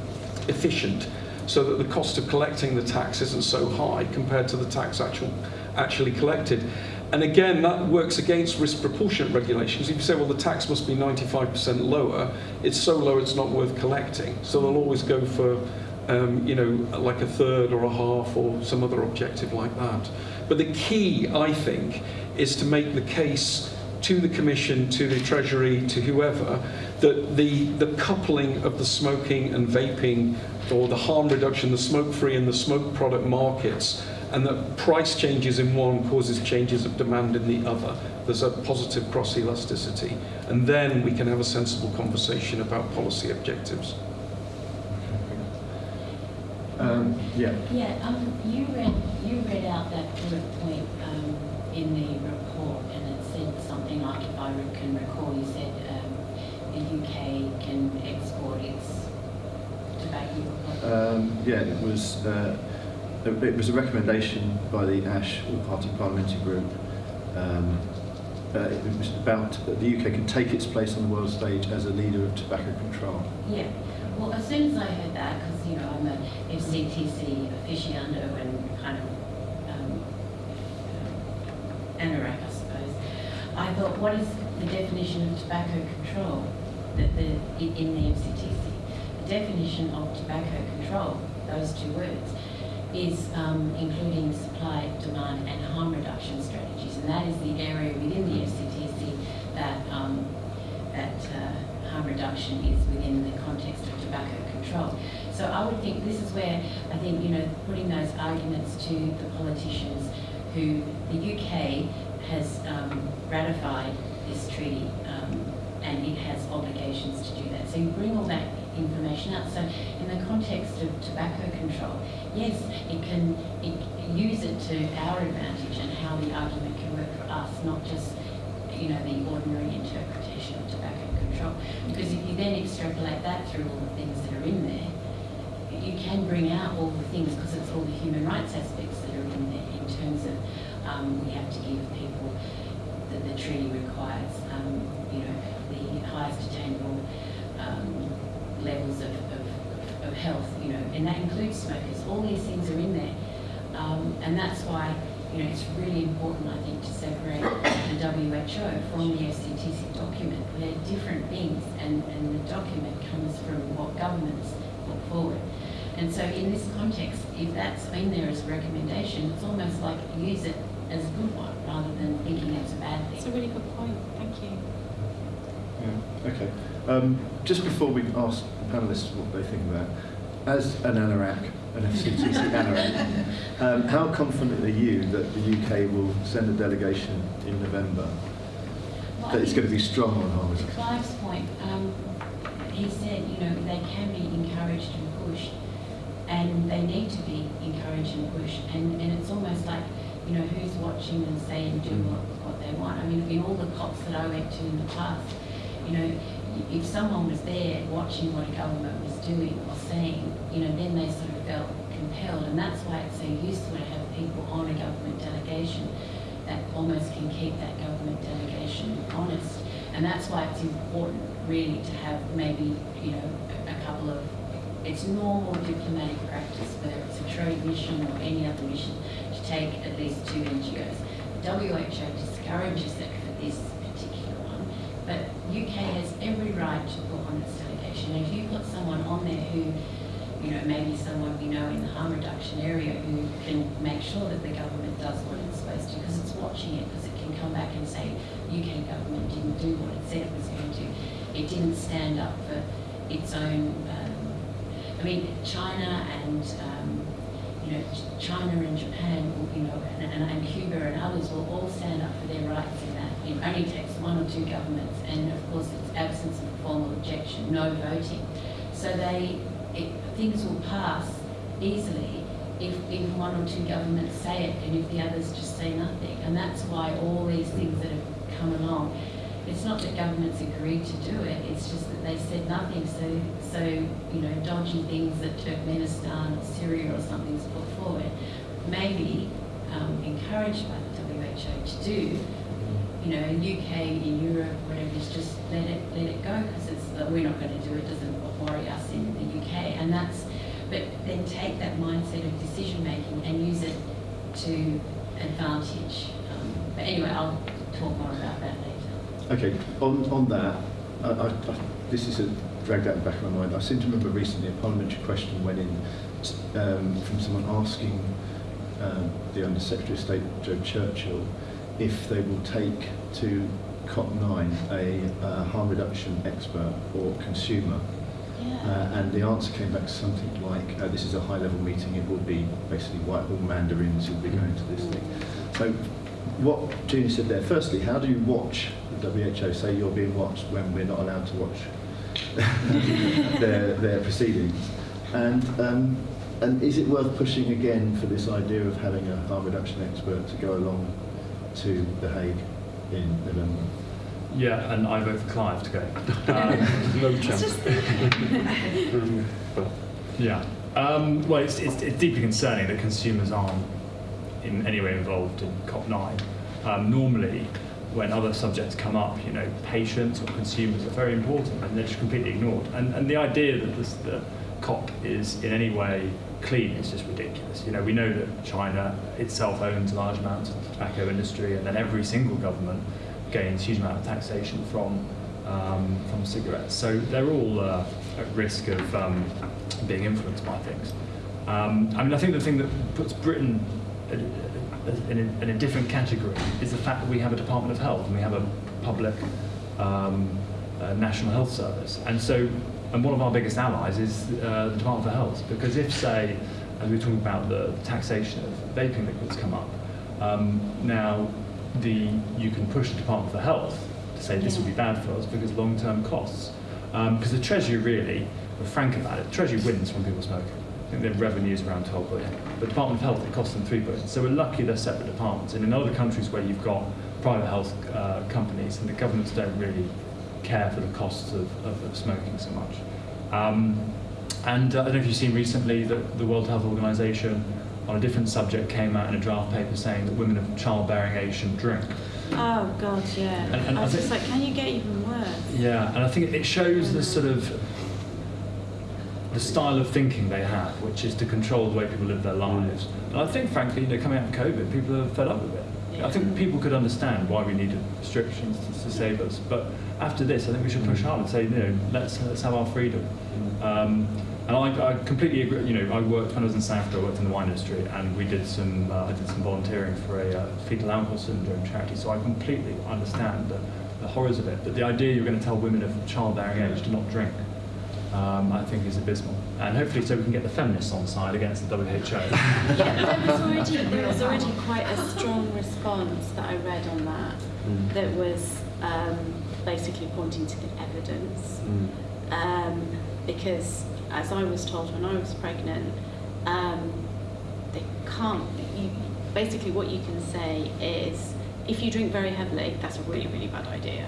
efficient so that the cost of collecting the tax isn't so high compared to the tax actual, actually collected. And again, that works against risk proportionate regulations. If you say, well, the tax must be 95% lower, it's so low it's not worth collecting. So they'll always go for, um, you know, like a third or a half or some other objective like that. But the key, I think, is to make the case to the Commission, to the Treasury, to whoever, that the, the coupling of the smoking and vaping or the harm reduction, the smoke-free and the smoke product markets and that price changes in one causes changes of demand in the other. There's a positive cross elasticity. And then we can have a sensible conversation about policy objectives. Um, yeah. Yeah, um, you read you read out that bullet point um, in the report, and it said something like, if I can recall, you said um, the UK can export its tobacco. Um, yeah, it was. Uh, it was a recommendation by the ASH All-Party Parliamentary Group. Um, uh, it was about that the UK can take its place on the world stage as a leader of tobacco control. Yeah. Well, as soon as I heard that, because you know I'm a FCTC aficionado and kind of um, anorak, I suppose, I thought, what is the definition of tobacco control that the, in the FCTC? The definition of tobacco control, those two words, is um, including supply, demand and harm reduction strategies. And that is the area within the FCTC that, um, that uh, harm reduction is within the context of tobacco control. So I would think this is where I think, you know, putting those arguments to the politicians who the UK has um, ratified this treaty um, and it has obligations to do that. So you bring all that information out. So in the context of tobacco control, yes, it can it, use it to our advantage and how the argument can work for us, not just you know the ordinary interpretation of tobacco control. Because if you then extrapolate that through all the things that are in there, you can bring out all the things because it's all the human rights aspects that are in there in terms of um, we have to give people that the treaty requires, um, you know, the highest attainable um, levels of, of, of, health, you know, and that includes smokers. All these things are in there. Um, and that's why, you know, it's really important, I think, to separate the WHO from the FCTC document. They're different things, and, and the document comes from what governments put forward. And so in this context, if that's in there as a recommendation, it's almost like use it as a good one rather than thinking it's a bad thing. It's a really good point. Thank you. Yeah. Okay. Um, just before we ask the panellists what they think about, as an anorak, an FCTC [laughs] anorak, um, how confident are you that the UK will send a delegation in November Well, that it's going to be strong on harm To reduction? Clive's point, um, he said, you know, they can be encouraged and pushed, and they need to be encouraged and pushed, and, and it's almost like, you know, who's watching and saying do what, what they want. I mean, in all the COPs that I went to in the past, you know, if someone was there watching what a government was doing or saying, you know, then they sort of felt compelled. And that's why it's so useful to have people on a government delegation that almost can keep that government delegation honest. And that's why it's important, really, to have maybe, you know, a, couple of, it's normal diplomatic practice, whether it's a trade mission or any other mission, to take at least two NGOs. WHO discourages it for this UK has every right to put on its delegation. And if you put someone on there who, you know, maybe someone we know in the harm reduction area who can make sure that the government does what it's supposed to, because it's watching it, because it can come back and say UK government didn't do what it said it was going to. It didn't stand up for its own. Um, I mean, China and um, you know, China and Japan, you know, and, and, and Cuba and others will all stand up for their rights in that. It only takes one or two governments, and of course, it's absence of formal objection, no voting. So they, it, things will pass easily if, if one or two governments say it and if the others just say nothing. And that's why all these things that have come along, it's not that governments agreed to do it, it's just that they said nothing. So, so you know, dodgy things that Turkmenistan or Syria or something's put forward, maybe um, encouraged by the WHO to do, you know, in UK, in Europe, whatever, is just let it let it go because it's we're not going to do it. Doesn't worry us in the UK, and that's. But then take that mindset of decision making and use it to advantage. Um, but anyway, I'll talk more about that later. Okay, on, on that, I, I, this is a, dragged out the back of my mind. I seem to remember recently a parliamentary question went in um, from someone asking um, the Under Secretary of State, Jo Churchill, if they will take to COP9 a uh, harm reduction expert or consumer. Uh, and the answer came back something like, uh, this is a high-level meeting, it will be basically Whitehall mandarins who'll be going to this thing. So what Jeannie said there, firstly, how do you watch the WHO say you're being watched when we're not allowed to watch [laughs] their, their proceedings? And, um, and is it worth pushing again for this idea of having a harm reduction expert to go along to The Hague in November? Yeah, and I vote for Clive to go. [laughs] Um, no chance. but [laughs] yeah. Um, well, it's, it's, it's deeply concerning that consumers aren't in any way involved in COP9. Um, normally, when other subjects come up, you know, patients or consumers are very important and they're just completely ignored. And, and the idea that this, the COP is in any way clean is just ridiculous. You know, we know that China itself owns large amounts of the tobacco industry and then every single government gains huge amount of taxation from um, from cigarettes. So they're all uh, at risk of um, being influenced by things. Um, I mean, I think the thing that puts Britain in a, in a, different category is the fact that we have a Department of Health and we have a public uh, National Health Service. And so, and one of our biggest allies is uh, the Department for Health, because if, say, as we were talking about the taxation of vaping liquids come up, um, now the you can push the Department for Health to say this will be bad for us because long-term costs. Because um, the Treasury really, we're frank about it, the Treasury wins when people smoke. I think their revenue is around 12 billion. But Department of Health, it costs them 3 billion. So we're lucky they're separate departments. And in other countries where you've got private health uh, companies and the governments don't really care for the costs of, of, of smoking so much. Um, and uh, I don't know if you've seen recently that the World Health Organization on a different subject came out in a draft paper saying that women of childbearing age shouldn't drink. Oh God, yeah. And, and I was I just like, can you get even worse? Yeah, and I think it shows the sort of the style of thinking they have, which is to control the way people live their lives. And I think, frankly, you know, coming out of COVID, people are fed up with it. I think people could understand why we needed restrictions to, to save us, but after this, I think we should push hard and say, you know, let's let's have our freedom. Um, and I, I, completely agree. You know, I worked when I was in South Africa. I worked in the wine industry, and we did some. Uh, I did some volunteering for a uh, fetal alcohol syndrome charity. So I completely understand the, the horrors of it. But the idea you're going to tell women of childbearing age to not drink, um, I think, is abysmal. And hopefully, so we can get the feminists on side against the WHO. [laughs] yeah, there was already there was already quite a strong response that I read on that. Mm. That was um, basically pointing to the evidence, mm. um, because as I was told when I was pregnant, um, they can't. You, basically, what you can say is, if you drink very heavily, that's a really, really bad idea.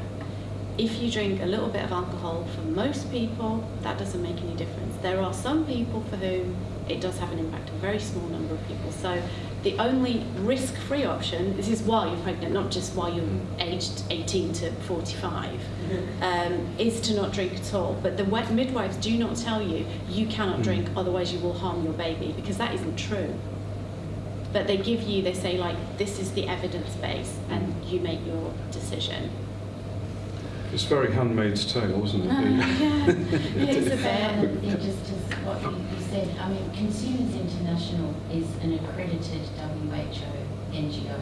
If you drink a little bit of alcohol, for most people, that doesn't make any difference. There are some people for whom it does have an impact, a very small number of people. So the only risk-free option, this is while you're pregnant, not just while you're aged 18 to 45, mm-hmm. [laughs] um, is to not drink at all. But the midwives do not tell you you cannot drink, mm. otherwise you will harm your baby, because that isn't true. But they give you, they say like, this is the evidence base, and you make your decision. It's very Handmaid's Tale, isn't it? Uh, yeah, [laughs] it's a bit. [laughs] just as what you, said, I mean, Consumers International is an accredited WHO NGO,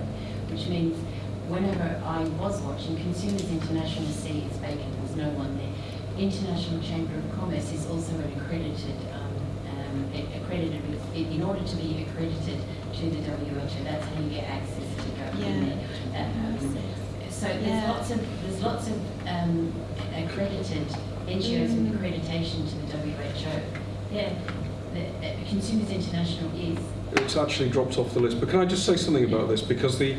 which means whenever I was watching, Consumers International sees vacant, there's no one there. International Chamber of Commerce is also an accredited, um, um, accredited, in order to be accredited to the WHO, that's how you get access to go yeah. in there. Um, so there's yeah. lots of there's lots of um, accredited NGOs mm. with accreditation to the WHO. Yeah, the, uh, Consumers International is it's actually dropped off the list. But can I just say something about this? Because the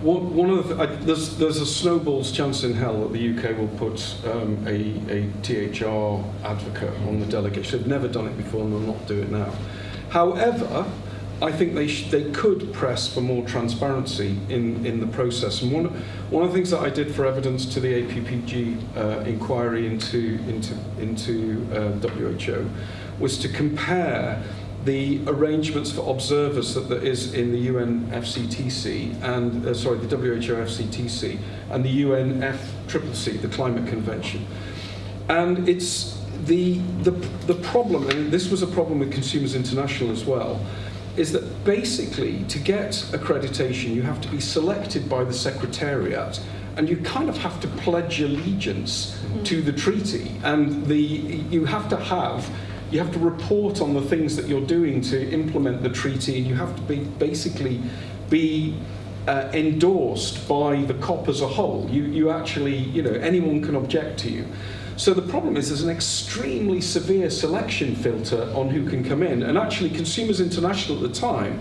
one, one of the, I, there's there's a snowball's chance in hell that the UK will put um, a, a THR advocate on the delegation. They've never done it before, and they'll not do it now. However, I think they they could press for more transparency in, in the process. And one one of the things that I did for evidence to the APPG uh, inquiry into into into uh, WHO was to compare the arrangements for observers that there is in the UN FCTC and uh, sorry the WHO FCTC and the UN FCCC, the Climate Convention, and it's the the the problem, and this was a problem with Consumers International as well is that basically to get accreditation you have to be selected by the secretariat and you kind of have to pledge allegiance mm-hmm. to the treaty. And the you have to have you have to report on the things that you're doing to implement the treaty and you have to be basically be uh, endorsed by the COP as a whole. You you actually you know anyone can object to you so the problem is there's an extremely severe selection filter on who can come in. And actually, Consumers International at the time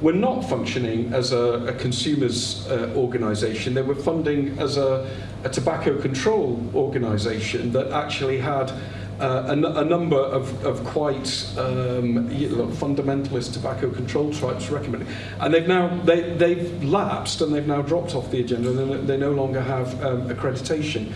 were not functioning as a, a consumers uh, organisation. They were funding as a, a tobacco control organisation that actually had uh, a, number of, of quite um, you know, fundamentalist tobacco control types recommending. And they've now they, they've lapsed and they've now dropped off the agenda and they no longer have um, accreditation.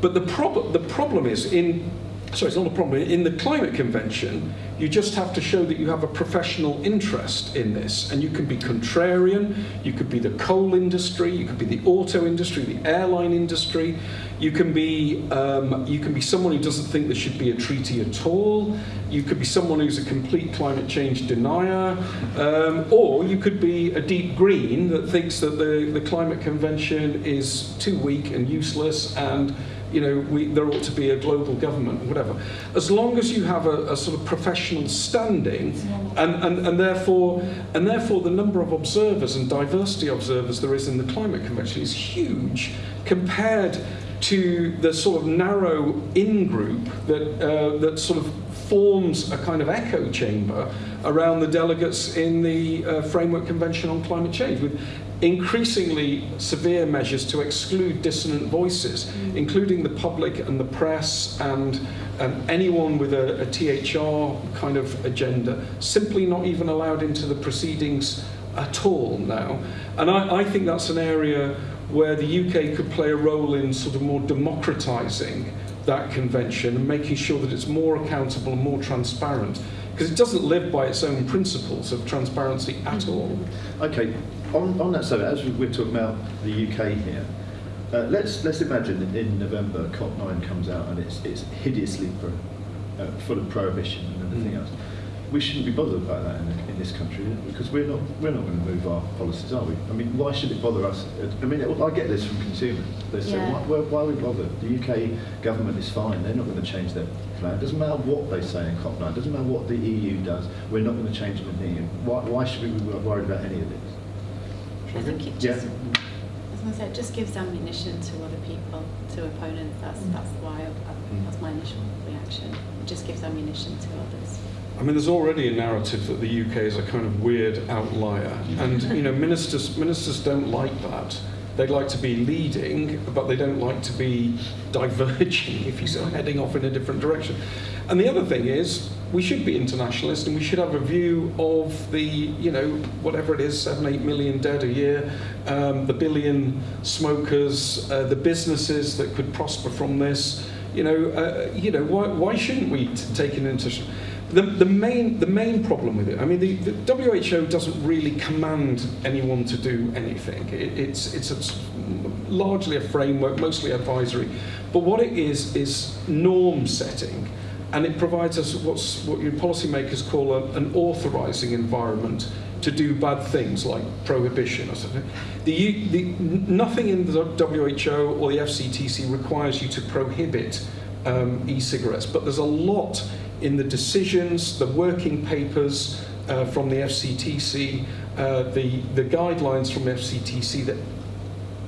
But the, prob- the problem is in sorry, it's not a problem. In the climate convention, you just have to show that you have a professional interest in this. And you can be contrarian, you could be the coal industry, you could be the auto industry, the airline industry, you can be, um, you can be someone who doesn't think there should be a treaty at all, you could be someone who's a complete climate change denier, um, or you could be a deep green that thinks that the, the climate convention is too weak and useless and you know, we, there ought to be a global government, whatever. As long as you have a, a sort of professional standing, and, and, and, therefore, and therefore the number of observers and diversity observers there is in the climate convention is huge compared to the sort of narrow in-group that, uh, that sort of forms a kind of echo chamber around the delegates in the uh, Framework Convention on Climate Change, with increasingly severe measures to exclude dissonant voices, including the public and the press and um, anyone with a, a THR kind of agenda, simply not even allowed into the proceedings at all now. And I, I think that's an area where the UK could play a role in sort of more democratising that convention and making sure that it's more accountable and more transparent because it doesn't live by its own principles of transparency at mm. all. Okay, on, on that subject, as we're talking about the UK here, uh, let's let's imagine that in November COP9 comes out and it's it's hideously pro, uh, full of prohibition and everything mm. else. We shouldn't be bothered about that in, in this country because we're not we're not going to move our policies, are we? I mean, why should it bother us? I mean, I get this from consumers. They say, yeah. why, why, are we bothered? The UK government is fine. They're not going to change their plan. It doesn't matter what they say in COP9. It doesn't matter what the EU does. We're not going to change anything. Why, why should we be worried about any of this? I think it just, yeah. as I said, it just gives ammunition to other people, to opponents. That's mm. that's why I, that's my initial reaction. It just gives ammunition to others. I mean, there's already a narrative that the UK is a kind of weird outlier, and you know, ministers ministers don't like that. They'd like to be leading, but they don't like to be diverging, [laughs] if you're heading off in a different direction. And the other thing is, we should be internationalist and we should have a view of the, you know, whatever it is, seven, eight million dead a year, um, the billion smokers, uh, the businesses that could prosper from this. You know, uh, you know, why, why shouldn't we take an interest? The, the, main, the main problem with it, I mean, the, the WHO doesn't really command anyone to do anything. It, it's, it's a, largely a framework, mostly advisory. But what it is, is norm setting and it provides us what's, what your policymakers call a, an authorising environment to do bad things like prohibition or something. The, the, nothing in the WHO or the FCTC requires you to prohibit um, e-cigarettes, but there's a lot in the decisions, the working papers uh, from the FCTC, uh, the, the guidelines from FCTC that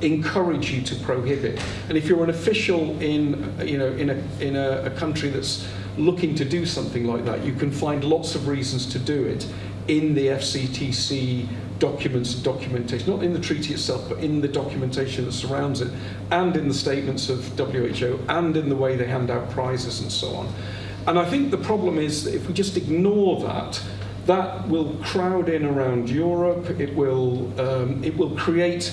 encourage you to prohibit. And if you're an official in, you know, in, a, in a, a country that's looking to do something like that, you can find lots of reasons to do it in the FCTC documents and documentation, not in the treaty itself, but in the documentation that surrounds it, and in the statements of WHO, and in the way they hand out prizes and so on. And I think the problem is that if we just ignore that, that will crowd in around Europe. It will, um, it will create,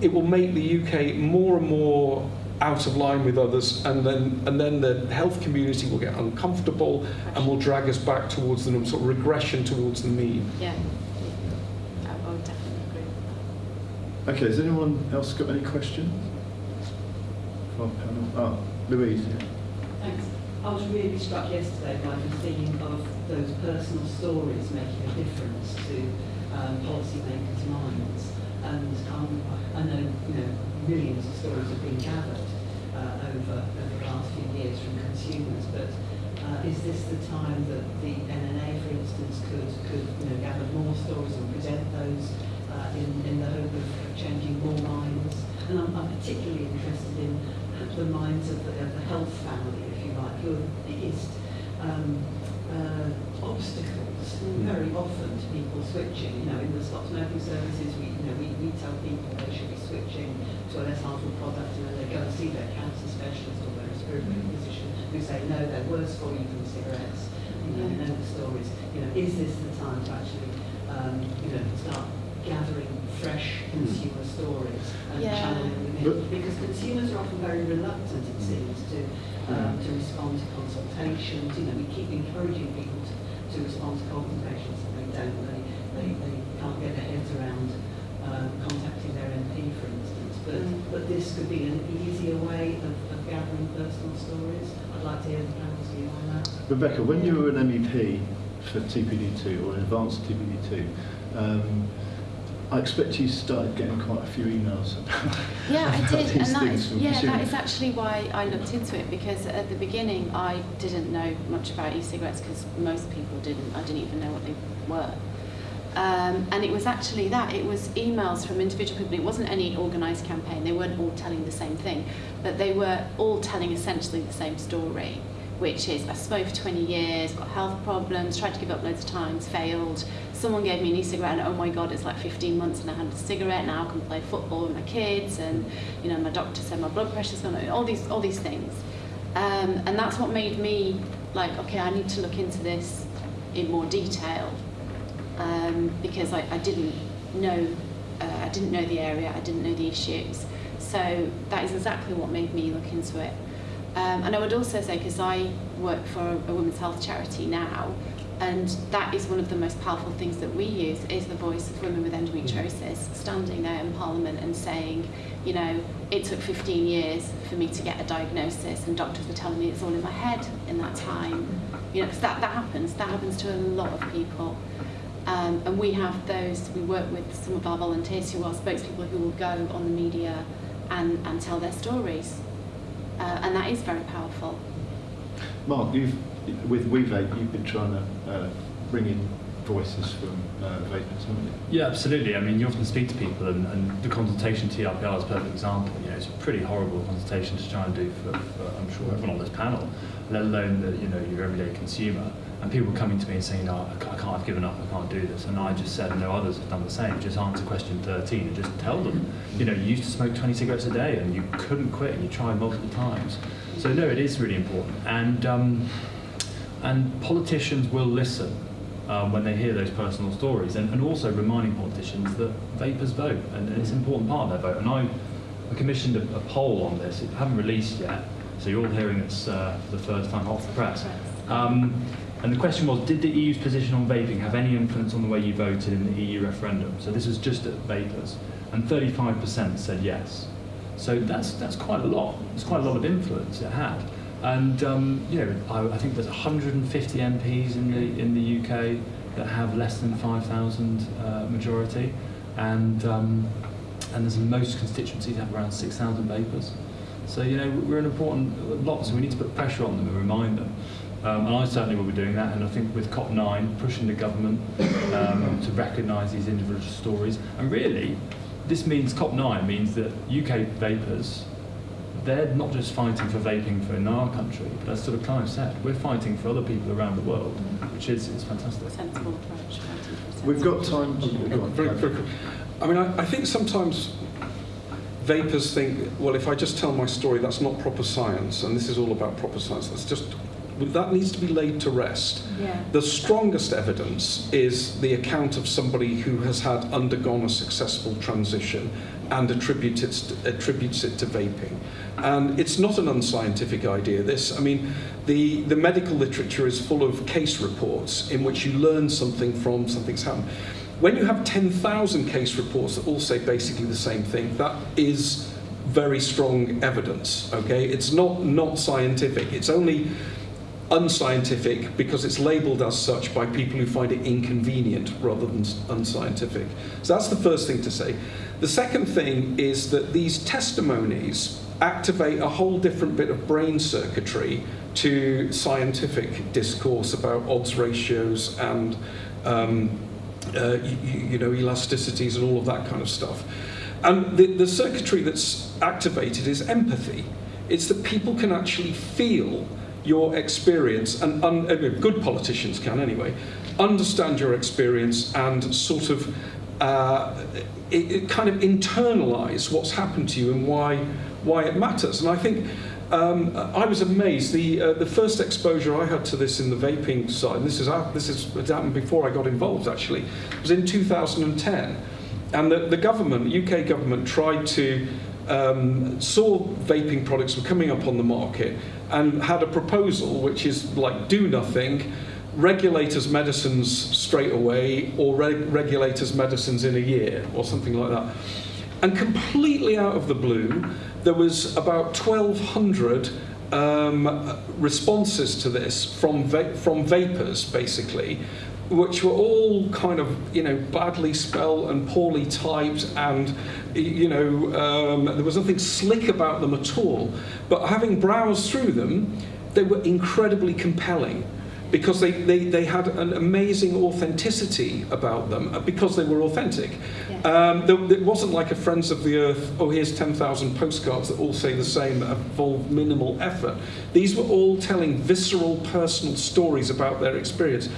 it will make the UK more and more out of line with others, and then and then the health community will get uncomfortable and will drag us back towards the sort of regression towards the mean. Yeah. I I would definitely agree with that. Okay, has anyone else got any questions? From panel? Ah, Louise. yeah. I was really struck yesterday by the theme of those personal stories making a difference to um, policymakers' minds. And um, I know, you know, millions of stories have been gathered uh, over, over the last few years from consumers, but uh, is this the time that the NNA, for instance, could, could you know, gather more stories and present those uh, in, in the hope of changing more minds? And I'm, I'm particularly interested in the minds of the, of the health family, like, the biggest um, uh, obstacles Mm. very often to people switching. You know, in the stop smoking services, we, you know, we, we tell people they should be switching to a less harmful product and then they go and see their cancer specialist or their respiratory physician who say, no, they're worse for you than cigarettes. You know, you know the stories. You know, is this the time to actually, um, you know, start gathering fresh consumer stories and Yeah. channeling them in? Because consumers are often very reluctant, it seems, to um, to respond to consultations. You know, we keep encouraging people to, to respond to consultations, and they don't. They, they, they can't get their heads around um, contacting their MP, for instance. But Mm. but this could be an easier way of, of gathering personal stories. I'd like to hear the panel's view on that. Rebecca, when you were an MEP for TPD2 or advanced TPD2, um, I expect you started getting quite a few emails. Yeah, I about [laughs] did, and that is yeah, that consumers. is actually why I looked into it because at the beginning I didn't know much about e-cigarettes because most people didn't. I didn't even know what they were. Um, and it was actually that it was emails from individual people. It wasn't any organised campaign. They weren't all telling the same thing, but they were all telling essentially the same story, which is I smoked for 20 years, got health problems, tried to give up loads of times, failed. Someone gave me an e-cigarette, and oh my god, it's like 15 months, and I had a cigarette. Now I can play football with my kids, and you know my doctor said my blood pressure's gone. All these all these things, um, and that's what made me like okay, I need to look into this in more detail um, because I, I didn't know uh, I didn't know the area, I didn't know the issues. So that is exactly what made me look into it. Um, and I would also say, because I work for a, women's health charity now, and that is one of the most powerful things that we use is the voice of women with endometriosis standing there in Parliament and saying, you know, it took 15 years for me to get a diagnosis, and doctors were telling me it's all in my head in that time. You know, 'cause that, that happens. That happens to a lot of people. Um, and we have those, we work with some of our volunteers who are spokespeople who will go on the media and, and tell their stories. Uh, and that is very powerful. Mark, you've, with WeVape, you've been trying to uh, bring in voices from uh, vapers, haven't you? Yeah, absolutely. I mean, you often speak to people, and, and the consultation TRPR is a perfect example. You know, it's a pretty horrible consultation to try and do for, for I'm sure everyone on this panel, let alone the you know your everyday consumer. And people coming to me and saying, "No, I can't, I can't I've given up. I can't do this." And I just said, and no others have done the same. Just answer question 13 and just tell them, you know, you used to smoke 20 cigarettes a day and you couldn't quit, and you tried multiple times. So no, it is really important. And um, and politicians will listen um, when they hear those personal stories, and, and also reminding politicians that vapers vote, and, it's an important part of their vote. And I, I commissioned a, a poll on this. It haven't released yet, so you're all hearing this uh, for the first time off the press. Um, and the question was, did the EU's position on vaping have any influence on the way you voted in the EU referendum? So this was just at vapers, and 35% said yes. So that's that's quite a lot. It's quite a lot of influence it had. And um, you know, I, I think there's 150 MPs in the in the UK that have less than 5,000 uh, majority, and um, and there's most constituencies have around 6,000 vapers. So you know, we're an important lot. So we need to put pressure on them and remind them. Um, and I certainly will be doing that. And I think with COP9, pushing the government um, to recognise these individual stories. And really, this means COP9 means that UK vapers they're not just fighting for vaping for in our country, but as sort of Clive said, we're fighting for other people around the world, which is, is fantastic. Sensible approach. fighting for a We've got time. go on. Very, very. I mean, I, I think sometimes vapers think, well, if I just tell my story, that's not proper science, and this is all about proper science. That's just that needs to be laid to rest. Yeah. The strongest evidence is the account of somebody who has had undergone a successful transition and attributes it, attributes it to vaping. And it's not an unscientific idea, this. I mean, the, the medical literature is full of case reports in which you learn something from something's happened. When you have 10,000 case reports that all say basically the same thing, that is very strong evidence, okay? It's not, not scientific. It's only unscientific because it's labelled as such by people who find it inconvenient rather than unscientific. So that's the first thing to say. The second thing is that these testimonies activate a whole different bit of brain circuitry to scientific discourse about odds ratios and um, uh, you, you know elasticities and all of that kind of stuff. And the, the circuitry that's activated is empathy. It's that people can actually feel your experience, and uh, good politicians can anyway, understand your experience and sort of uh, it, it kind of internalize what's happened to you and why why it matters. And I think um, I was amazed. The uh, the first exposure I had to this in the vaping side, and this is out- this is it happened before I got involved actually, was in 2010, and the, the government, UK government, tried to um, saw vaping products were coming up on the market and had a proposal which is like do nothing, regulators medicines straight away, or reg- regulators medicines in a year, or something like that. And completely out of the blue, there was about 1,200 um, responses to this from va- from vapers, basically, which were all kind of you know badly spelled and poorly typed, and you know um, there was nothing slick about them at all. But having browsed through them, they were incredibly compelling because they, they, they had an amazing authenticity about them uh, because they were authentic. Yeah. Um, there, it wasn't like a Friends of the Earth, oh, here's 10,000 postcards that all say the same, that involve minimal effort. These were all telling visceral, personal stories about their experience.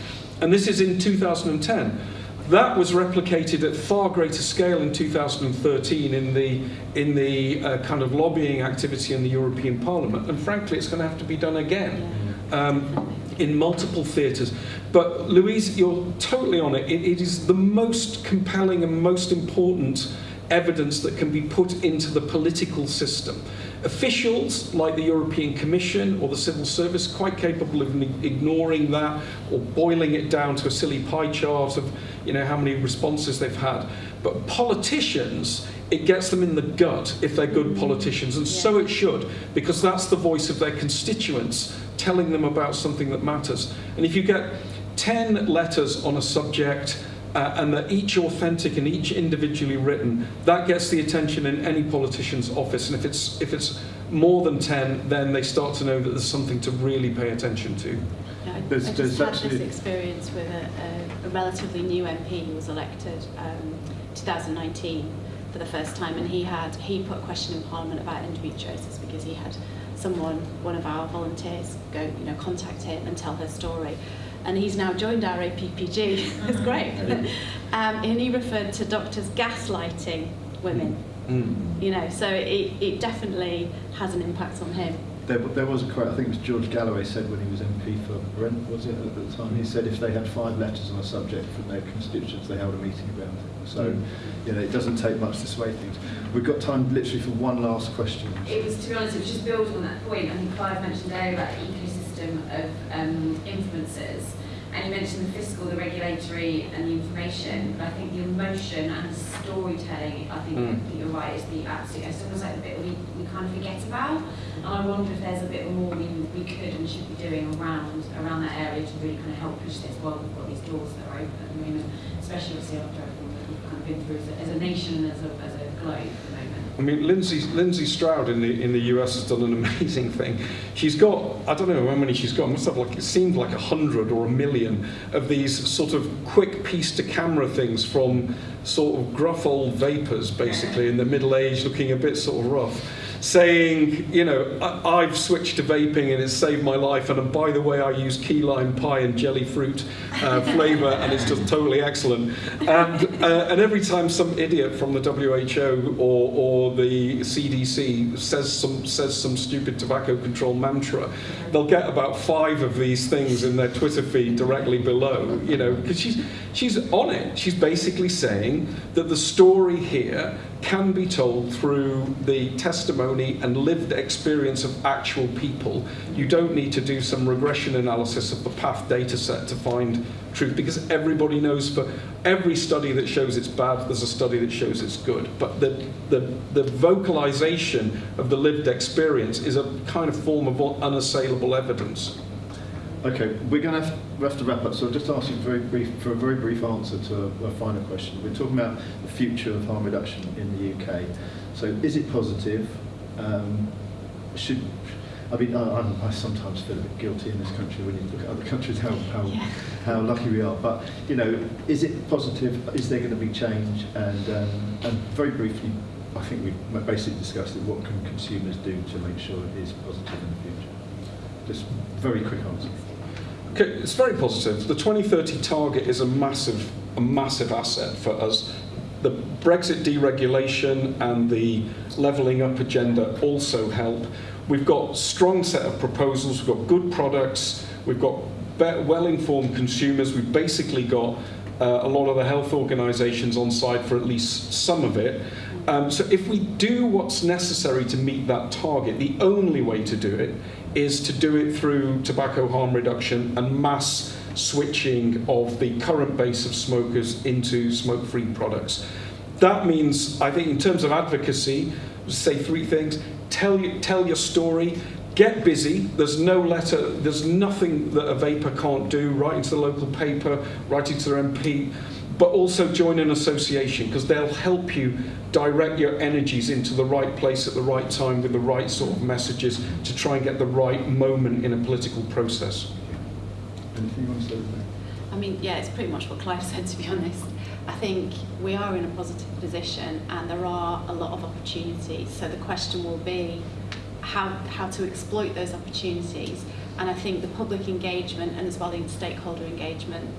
And this is in 2010. That was replicated at far greater scale in 2013 in the, in the uh, kind of lobbying activity in the European Parliament. And frankly, it's going to have to be done again um, in multiple theatres. But Louise, you're totally on it. it. It is the most compelling and most important evidence that can be put into the political system. Officials like the European Commission or the civil service quite capable of ignoring that or boiling it down to a silly pie chart of you know how many responses they've had. But politicians, it gets them in the gut if they're good politicians, and so it should, because that's the voice of their constituents telling them about something that matters. And if you get 10 letters on a subject uh, and they're each authentic and each individually written, that gets the attention in any politician's office. And if it's, if it's more than 10, then they start to know that there's something to really pay attention to. Yeah, I, There's- I there's just had this experience with a, a, a relatively new MP who was elected um, 2019 for the first time, and he had he put a question in Parliament about endometriosis because he had someone, one of our volunteers, go you know contact him and tell her story, and he's now joined our APPG. [laughs] it's great, [laughs] um, and he referred to doctors gaslighting women. Mm. You know, so it, it definitely has an impact on him. There, there was a quote, I think it was George Galloway said when he was MP for Brent, was it, at the time? He said if they had five letters on a subject from their constituents, they held a meeting around it. So, Mm. you know, it doesn't take much to sway things. We've got time literally for one last question. It was, to be honest, it was just building on that point. I think Clive mentioned earlier about the ecosystem of um, influencers. And you mentioned the fiscal, the regulatory, and the information. But I think the emotion and the storytelling, I think Mm. you're right, is the absolute, it's almost like the bit we, we kind of forget about. And I wonder if there's a bit more we, we could and should be doing around around that area to really kind of help push this while we've got these doors that are open at the moment, especially obviously after everything that we've kind of been through as a, as a nation and as a, as a globe at the moment. I mean, Lindsey, Lindsey Stroud in the in the US has done an amazing [laughs] thing. She's got I don't know how many she's got. Must have like it seemed like a hundred or a million of these sort of quick piece to camera things from sort of gruff old vapers, basically in the middle age, looking a bit sort of rough. Saying, you know, I- I've switched to vaping and it's saved my life, and by the way, I use key lime pie and jelly fruit uh, [laughs] flavour, and it's just totally excellent. And, uh, and every time some idiot from the WHO or, or the CDC says some, says some stupid tobacco control mantra, they'll get about five of these things in their Twitter feed directly below, you know, because she's, she's on it. She's basically saying that the story here can be told through the testimony and lived experience of actual people. You don't need to do some regression analysis of the PATH data set to find truth because everybody knows for every study that shows it's bad, there's a study that shows it's good. But the, the, the vocalization of the lived experience is a kind of form of unassailable evidence. Okay, we're going to have, to wrap up, so I'll just ask you very brief, for a very brief answer to a, a final question. We're talking about the future of harm reduction in the UK. So is it positive? Um, should, I mean, I, I'm- sometimes feel a bit guilty in this country when you look at other [laughs] countries, how, how, Yeah. how lucky we are. But, you know, is it positive? Is there going to be change? And, um, and very briefly, I think we've basically discussed it, what can consumers do to make sure it is positive in the future? Just very quick answer. Okay, it's very positive. The 2030 target is a massive, a massive asset for us. The Brexit deregulation and the levelling up agenda also help. We've got strong set of proposals. We've got good products. We've got well-informed consumers. We've basically got uh, a lot of the health organisations on side for at least some of it. Um, so if we do what's necessary to meet that target, the only way to do it is to do it through tobacco harm reduction and mass switching of the current base of smokers into smoke-free products. That means, I think, in terms of advocacy, say three things: tell you, tell your story, get busy. There's no letter, there's nothing that a vaper can't do. Writing to the local paper, writing to their MP, but also join an association because they'll help you direct your energies into the right place at the right time with the right sort of messages to try and get the right moment in a political process. Anything you want to say? I mean, yeah, it's pretty much what Clive [laughs] said, to be honest. I think we are in a positive position and there are a lot of opportunities. So the question will be how, how to exploit those opportunities. And I think the public engagement and as well the stakeholder engagement,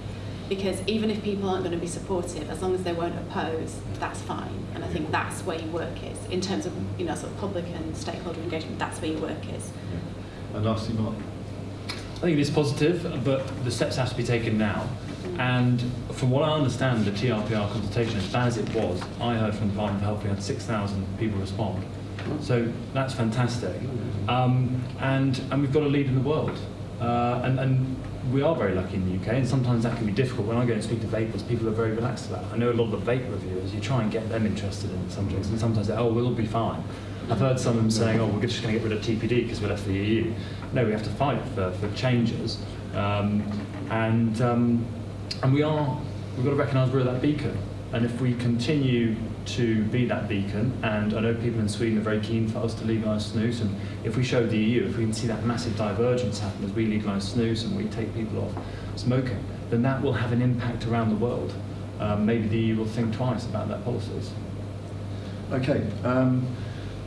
because even if people aren't going to be supportive, as long as they won't oppose, that's fine. And I think that's where your work is. In terms of, you know, sort of public and stakeholder engagement, that's where your work is. And lastly, Mark. I think it is positive, but the steps have to be taken now. And from what I understand, the TRPR consultation, as bad as it was, I heard from the Department of Health we had 6,000 people respond. So that's fantastic. Um, and, and we've got a lead in the world. Uh, and, and we are very lucky in the UK, and sometimes that can be difficult. When I go and speak to vapers, people are very relaxed about it. I know a lot of the vape reviewers, you try and get them interested in subjects, and sometimes they oh, we'll be fine. I've heard some of them saying, oh, we're just going to get rid of TPD because we're left the EU. No, we have to fight for, for changes. Um, and, um, and we are, we've got to recognise we're that beacon. And if we continue to be that beacon, and I know people in Sweden are very keen for us to legalise snus, and if we show the EU, if we can see that massive divergence happen as we legalise snus and we take people off smoking, then that will have an impact around the world. Um, maybe the EU will think twice about their policies. Okay. Um,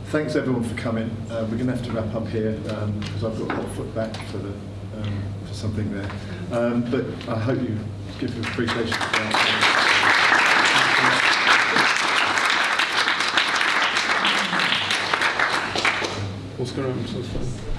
thanks everyone for coming. Uh, we're going to have to wrap up here because I've got a hot foot back for the um, for something there. Um, but I hope you give your appreciation. To that.